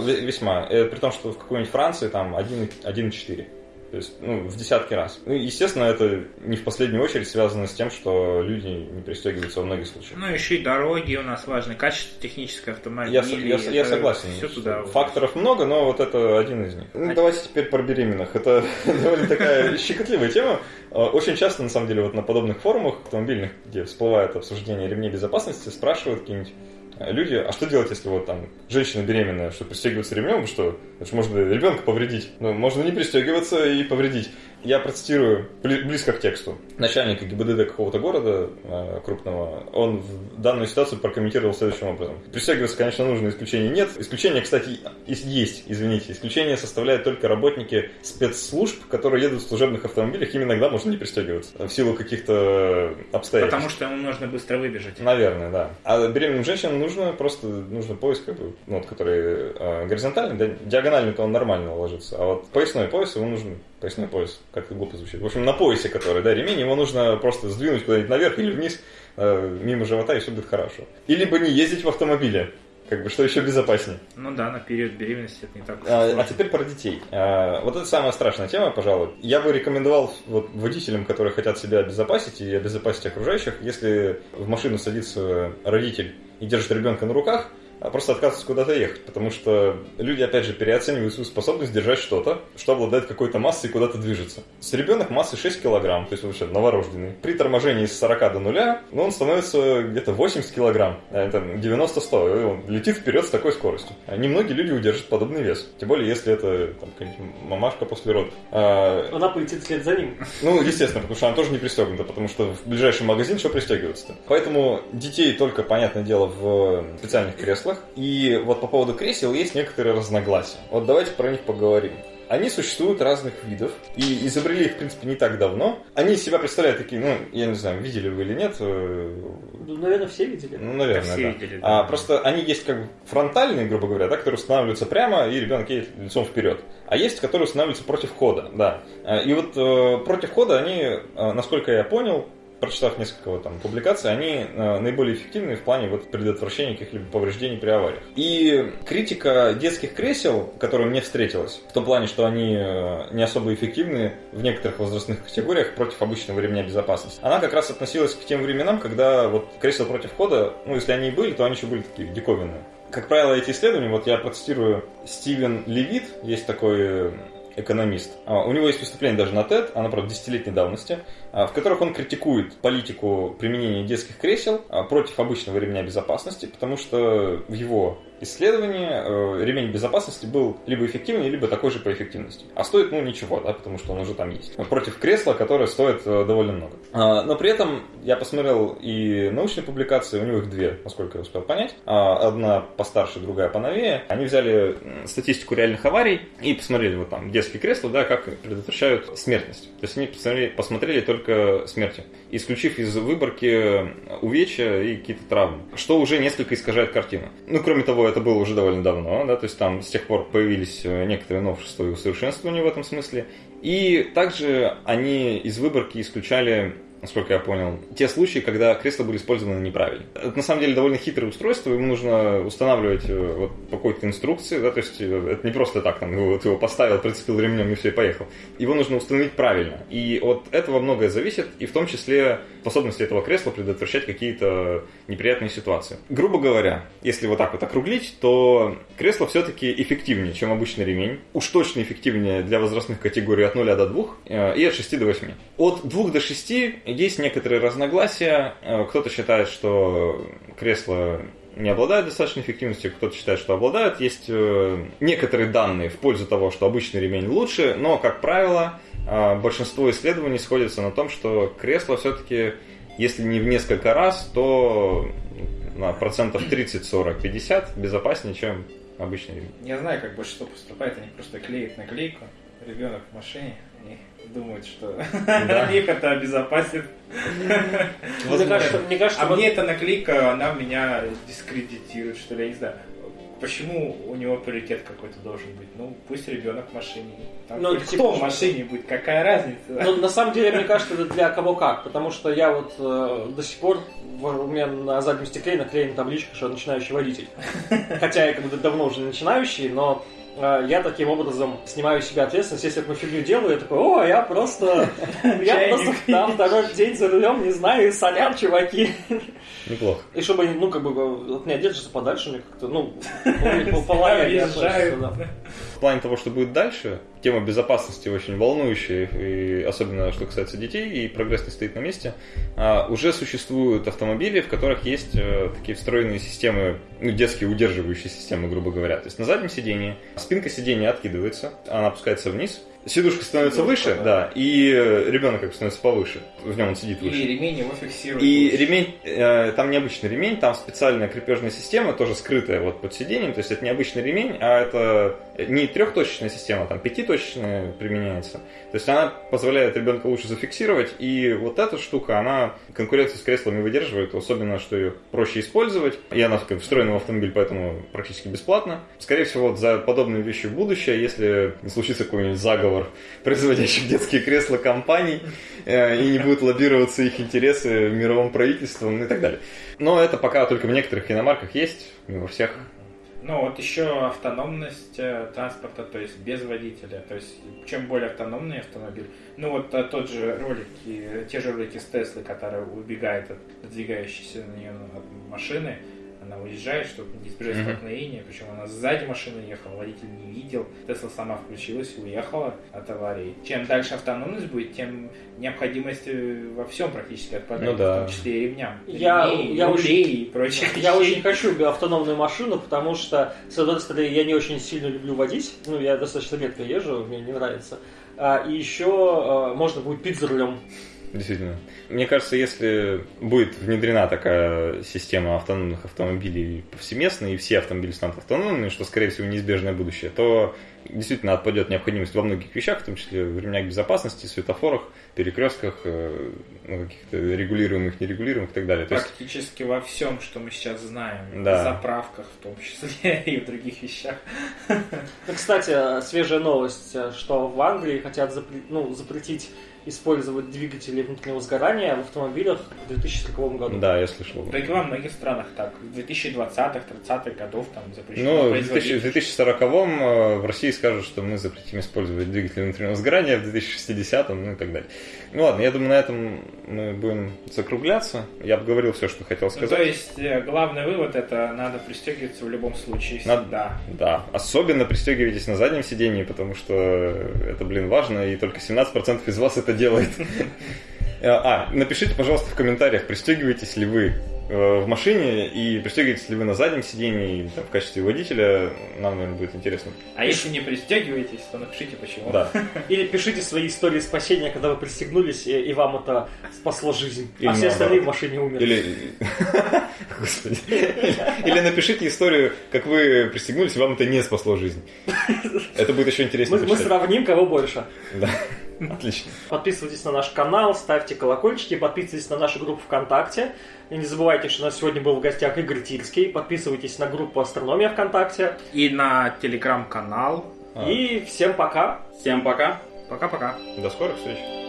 весьма. При том, что в какой-нибудь Франции там 1,4. То есть, ну, в десятки раз. Ну, естественно, это не в последнюю очередь связано с тем, что люди не пристегиваются во многих случаях. Ну, еще и дороги у нас важны, качество технической автомобиля. Я, я, я согласен. Все туда. Факторов много, но вот это один из них. Ну, давайте теперь про беременных. Это довольно такая щекотливая тема. А, очень часто, на самом деле, вот на подобных форумах автомобильных, где всплывает обсуждение ремней безопасности, спрашивают какие-нибудь люди, а что делать, если вот там женщина беременная, что пристегиваться ремнем, что это же можно ребенка повредить. Ну, можно не пристегиваться и повредить. Я процитирую близко к тексту. Начальника ГИБДД какого-то города э, крупного, он в данную ситуацию прокомментировал следующим образом. Пристегиваться, конечно, нужно, исключений нет. Исключения, кстати, есть, извините. Исключения составляют только работники спецслужб, которые едут в служебных автомобилях, им иногда можно не пристегиваться в силу каких-то обстоятельств. Потому что ему нужно быстро выбежать. Наверное, да. А беременным женщинам нужно просто нужно пояс, как бы, ну, вот, который э, горизонтальный, да, диагональный-то он нормально ложится, а вот поясной пояс ему нужен поясной пояс, как это глупо звучит. В общем, на поясе, который, да, ремень, его нужно просто сдвинуть куда-нибудь наверх или вниз, э, мимо живота, и все будет хорошо. И либо не ездить в автомобиле, как бы, что еще безопаснее. Ну да, на период беременности это не так а, а теперь про детей. А, вот это самая страшная тема, пожалуй. Я бы рекомендовал вот, водителям, которые хотят себя обезопасить и обезопасить окружающих, если в машину садится родитель и держит ребенка на руках, просто отказываться куда-то ехать, потому что люди, опять же, переоценивают свою способность держать что-то, что обладает какой-то массой и куда-то движется. С ребенок массой 6 килограмм, то есть вообще новорожденный. При торможении с 40 до нуля, ну, он становится где-то 80 килограмм, а это 90-100, и он летит вперед с такой скоростью. А немногие люди удержат подобный вес, тем более, если это там, мамашка после родов. А... Она полетит вслед за ним. Ну, естественно, потому что она тоже не пристегнута, потому что в ближайший магазин что пристегиваться-то. Поэтому детей только, понятное дело, в специальных креслах, креслах. И вот по поводу кресел есть некоторые разногласия. Вот давайте про них поговорим. Они существуют разных видов, и изобрели их, в принципе, не так давно. Они себя представляют такие, ну, я не знаю, видели вы или нет. Э, ну, наверное, все видели. Ну, наверное, да. Все да. Видели, да. А, просто они есть как бы фронтальные, грубо говоря, да, которые устанавливаются прямо, и ребенок едет лицом вперед. А есть, которые устанавливаются против хода, да. А, и вот э, против хода они, э, насколько я понял, прочитав несколько вот, там, публикаций, они э, наиболее эффективны в плане вот, предотвращения каких-либо повреждений при авариях. И критика детских кресел, которая мне встретилась, в том плане, что они э, не особо эффективны в некоторых возрастных категориях против обычного ремня безопасности, она как раз относилась к тем временам, когда вот кресла против хода, ну, если они и были, то они еще были такие диковинные. Как правило, эти исследования, вот я процитирую Стивен Левит, есть такой экономист. А, у него есть выступление даже на TED, оно, правда, десятилетней давности, а, в которых он критикует политику применения детских кресел а, против обычного ремня безопасности, потому что в его исследовании э, ремень безопасности был либо эффективнее, либо такой же по эффективности. А стоит, ну, ничего, да, потому что он уже там есть. Против кресла, которое стоит э, довольно много. А, но при этом я посмотрел и научные публикации, у него их две, насколько я успел понять. А, одна постарше, другая поновее. Они взяли статистику реальных аварий и посмотрели вот там детские кресла, да, как предотвращают смертность. То есть они посмотрели, посмотрели только смерти, исключив из выборки увечья и какие-то травмы, что уже несколько искажает картину. Ну, кроме того, это было уже довольно давно, да, то есть там с тех пор появились э, некоторые новшества и усовершенствования в этом смысле. И также они из выборки исключали насколько я понял, те случаи, когда кресла были использованы неправильно. Это на самом деле довольно хитрое устройство, ему нужно устанавливать э, вот по какой-то инструкции, да, то есть э, это не просто так, там, вот его поставил, прицепил ремнем и все, и поехал. Его нужно установить правильно. И от этого многое зависит, и в том числе способности этого кресла предотвращать какие-то неприятные ситуации. Грубо говоря, если вот так вот округлить, то кресло все-таки эффективнее, чем обычный ремень. Уж точно эффективнее для возрастных категорий от 0 до 2 э, и от 6 до 8. От 2 до 6 есть некоторые разногласия. Э, кто-то считает, что кресло не обладают достаточной эффективностью, кто-то считает, что обладают. Есть э, некоторые данные в пользу того, что обычный ремень лучше, но, как правило, э, большинство исследований сходятся на том, что кресло все-таки, если не в несколько раз, то на процентов 30, 40, 50 безопаснее, чем обычный ремень. Я знаю, как большинство поступает, они просто клеят наклейку, ребенок в машине, думают, что да. их это обезопасит. Мне кажется, мне кажется, а вот... мне эта наклейка, она меня дискредитирует, что ли, я не знаю. Почему у него приоритет какой-то должен быть? Ну, пусть ребенок в машине. Там ну, кто типа, в машине будет, какая разница? Ну, на самом деле, мне кажется, это для кого как. Потому что я вот э, до сих пор, у меня на заднем стекле наклеена табличка, что начинающий водитель. Хотя я как бы давно уже начинающий, но я таким образом снимаю с себя ответственность. Если я такую фигню делаю, я такой, о, я просто... Я просто там второй день за рулем, не знаю, сорян, чуваки. Неплохо. И чтобы, ну, как бы, от меня держатся подальше, мне как-то, ну, по- плане того, что будет дальше, тема безопасности очень волнующая, и особенно что касается детей, и прогресс не стоит на месте. А, уже существуют автомобили, в которых есть э, такие встроенные системы, ну, детские удерживающие системы, грубо говоря. То есть на заднем сидении спинка сиденья откидывается, она опускается вниз, сидушка становится выше, да, и э, ребенок как бы становится повыше, в нем он сидит выше. И ремень его фиксирует. И ремень, э, там необычный ремень, там специальная крепежная система, тоже скрытая вот под сиденьем, то есть это не обычный ремень, а это не трехточечная система, там пятиточечная применяется. То есть она позволяет ребенка лучше зафиксировать, и вот эта штука, она конкуренцию с креслами выдерживает, особенно, что ее проще использовать, и она как встроена в автомобиль, поэтому практически бесплатно. Скорее всего, вот за подобные вещи в будущее, если случится какой-нибудь заговор производящих детские кресла компаний, э, и не будут лоббироваться их интересы мировым правительством и так далее. Но это пока только в некоторых иномарках есть, не во всех. Ну, вот еще автономность э, транспорта, то есть без водителя. То есть, чем более автономный автомобиль. Ну, вот э, тот же ролик, те же ролики с Теслы, которая убегает от двигающейся на нее от машины, она уезжает, чтобы не избежать Мгм. столкновения, причем она сзади машины ехала, водитель не видел, Тесла сама включилась и уехала от аварии. Чем дальше автономность будет, тем необходимость э, во всем практически отпадает, Ну да. в том числе и ремням. Я- Ремней, я рулей и прочих Я очень хочу автономную машину, потому что, с одной стороны, я не очень сильно люблю водить. Ну, я достаточно редко езжу, мне не нравится. А, и еще а, можно будет пить за рулем. Действительно. Мне кажется, если будет внедрена такая система автономных автомобилей повсеместно, и все автомобили станут автономными, что, скорее всего, неизбежное будущее, то действительно отпадет необходимость во многих вещах, в том числе в ремнях безопасности, светофорах, перекрестках, э, ну, каких-то регулируемых, нерегулируемых и так далее. То есть, Практически во всем, что мы сейчас знаем. Да. В заправках в том числе и в других вещах. Ну, кстати, свежая новость, э, что в Англии хотят запре- ну, запретить использовать двигатели внутреннего сгорания в автомобилях в 2040 году. да, я слышал. Да и во многих странах так. В 2020-30-х годов там запрещено Ну, в производить. 2000 в 2040-м э, в России скажут, что мы запретим использовать двигатели внутреннего сгорания, в 2060-м, ну и так далее. Ну ладно, я думаю, на этом мы будем закругляться. Я обговорил все, что хотел Ну, сказать. то есть э, главный вывод это надо пристегиваться в любом случае Надо- всегда. Да, особенно пристегивайтесь на заднем сидении, потому что это, блин, важно, и только 17% из вас это делает. Э, А, напишите, пожалуйста, в комментариях, пристегиваетесь ли вы э, в машине и пристегиваетесь ли вы на заднем сидении там, в качестве водителя. Нам, наверное, будет интересно. А если не пристегиваетесь, то напишите почему. Да. Или пишите свои истории спасения, когда вы пристегнулись, и, и вам это спасло жизнь. Или а все остальные в машине умерли. Или... Господи. Или напишите историю, как вы пристегнулись, и вам это не спасло жизнь. Это будет еще интереснее Мы, сравним, кого больше. Да. Отлично. Подписывайтесь на наш канал, ставьте колокольчики, подписывайтесь на нашу группу ВКонтакте. И не забывайте, что у нас сегодня был в гостях Игорь Тильский. Подписывайтесь на группу Астрономия ВКонтакте. И на телеграм-канал. А. И всем пока! Всем пока! Пока-пока. До скорых встреч.